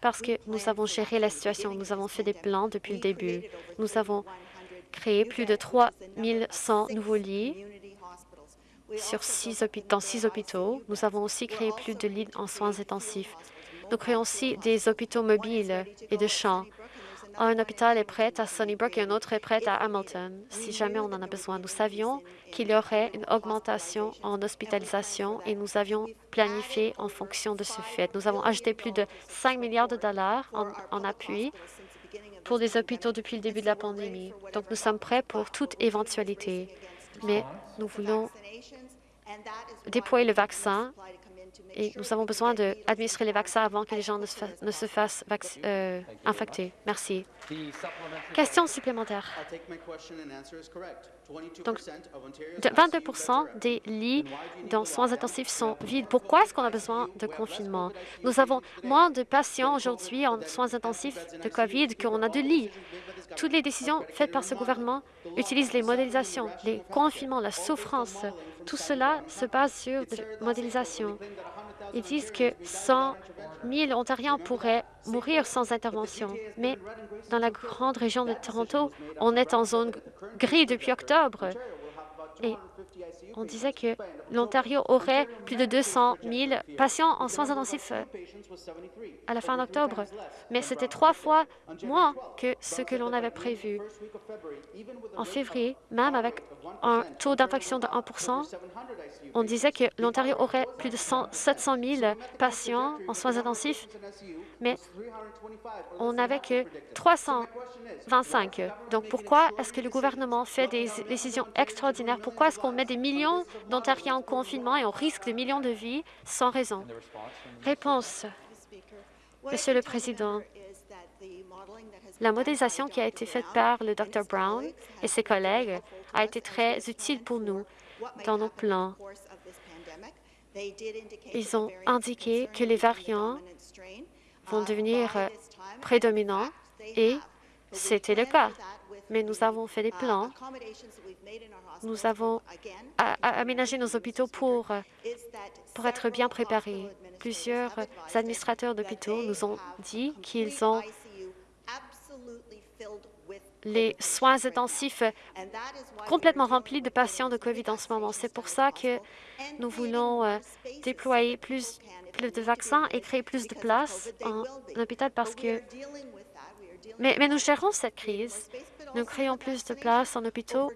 parce que nous avons géré la situation. Nous avons fait des plans depuis le début. Nous avons créé plus de 3 100 nouveaux lits sur six dans six hôpitaux. Nous avons aussi créé plus de lits en soins intensifs. Nous créons aussi des hôpitaux mobiles et de champs. Un hôpital est prêt à Sunnybrook et un autre est prêt à Hamilton, si jamais on en a besoin. Nous savions qu'il y aurait une augmentation en hospitalisation et nous avions planifié en fonction de ce fait. Nous avons ajouté plus de 5 milliards de dollars en, en appui pour les hôpitaux depuis le début de la pandémie. Donc, nous sommes prêts pour toute éventualité. Mais nous voulons déployer le vaccin et nous avons besoin d'administrer les vaccins avant que les gens ne se, fa ne fassent euh, infecter. Merci. Question supplémentaire. Donc, 22 des lits dans soins intensifs sont vides? Pourquoi est-ce qu'on a besoin de confinement? Nous avons moins de patients aujourd'hui en soins intensifs de COVID qu'on a de lits. Toutes les décisions faites par ce gouvernement utilisent les modélisations, les confinements, la souffrance. Tout cela se base sur des modélisations. Ils disent que 100 000 Ontariens pourraient mourir sans intervention. Mais dans la grande région de Toronto, on est en zone grise depuis octobre. Et on disait que l'Ontario aurait plus de 200 000 patients en soins intensifs à la fin d'octobre, mais c'était trois fois moins que ce que l'on avait prévu. En février, même avec un taux d'infection de 1 on disait que l'Ontario aurait plus de 700 000 patients en soins intensifs, mais on n'avait que 325. Donc, pourquoi est-ce que le gouvernement fait des décisions extraordinaires? Pourquoi est-ce qu'on met des millions d'Ontariens en confinement et on risque des millions de vies sans raison? Réponse. Monsieur le Président, la modélisation qui a été faite par le Dr Brown et ses collègues a été très utile pour nous dans nos plans. Ils ont indiqué que les variants vont devenir prédominants et c'était le cas. Mais nous avons fait des plans. Nous avons aménagé nos hôpitaux pour, pour être bien préparés. Plusieurs administrateurs d'hôpitaux nous ont dit qu'ils ont les soins intensifs complètement remplis de patients de COVID en ce moment. C'est pour ça que nous voulons euh, déployer plus, plus de vaccins et créer plus de places en hôpital parce que... Mais, mais nous gérons cette crise. Nous créons plus de places en hôpitaux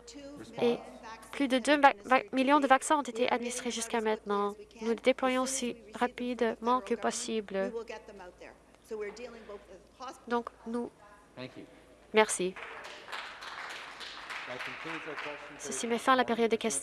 et plus de 2 millions de vaccins ont été administrés jusqu'à maintenant. Nous les déployons aussi rapidement que possible. Donc, nous Merci. Ceci met fin à la période des questions.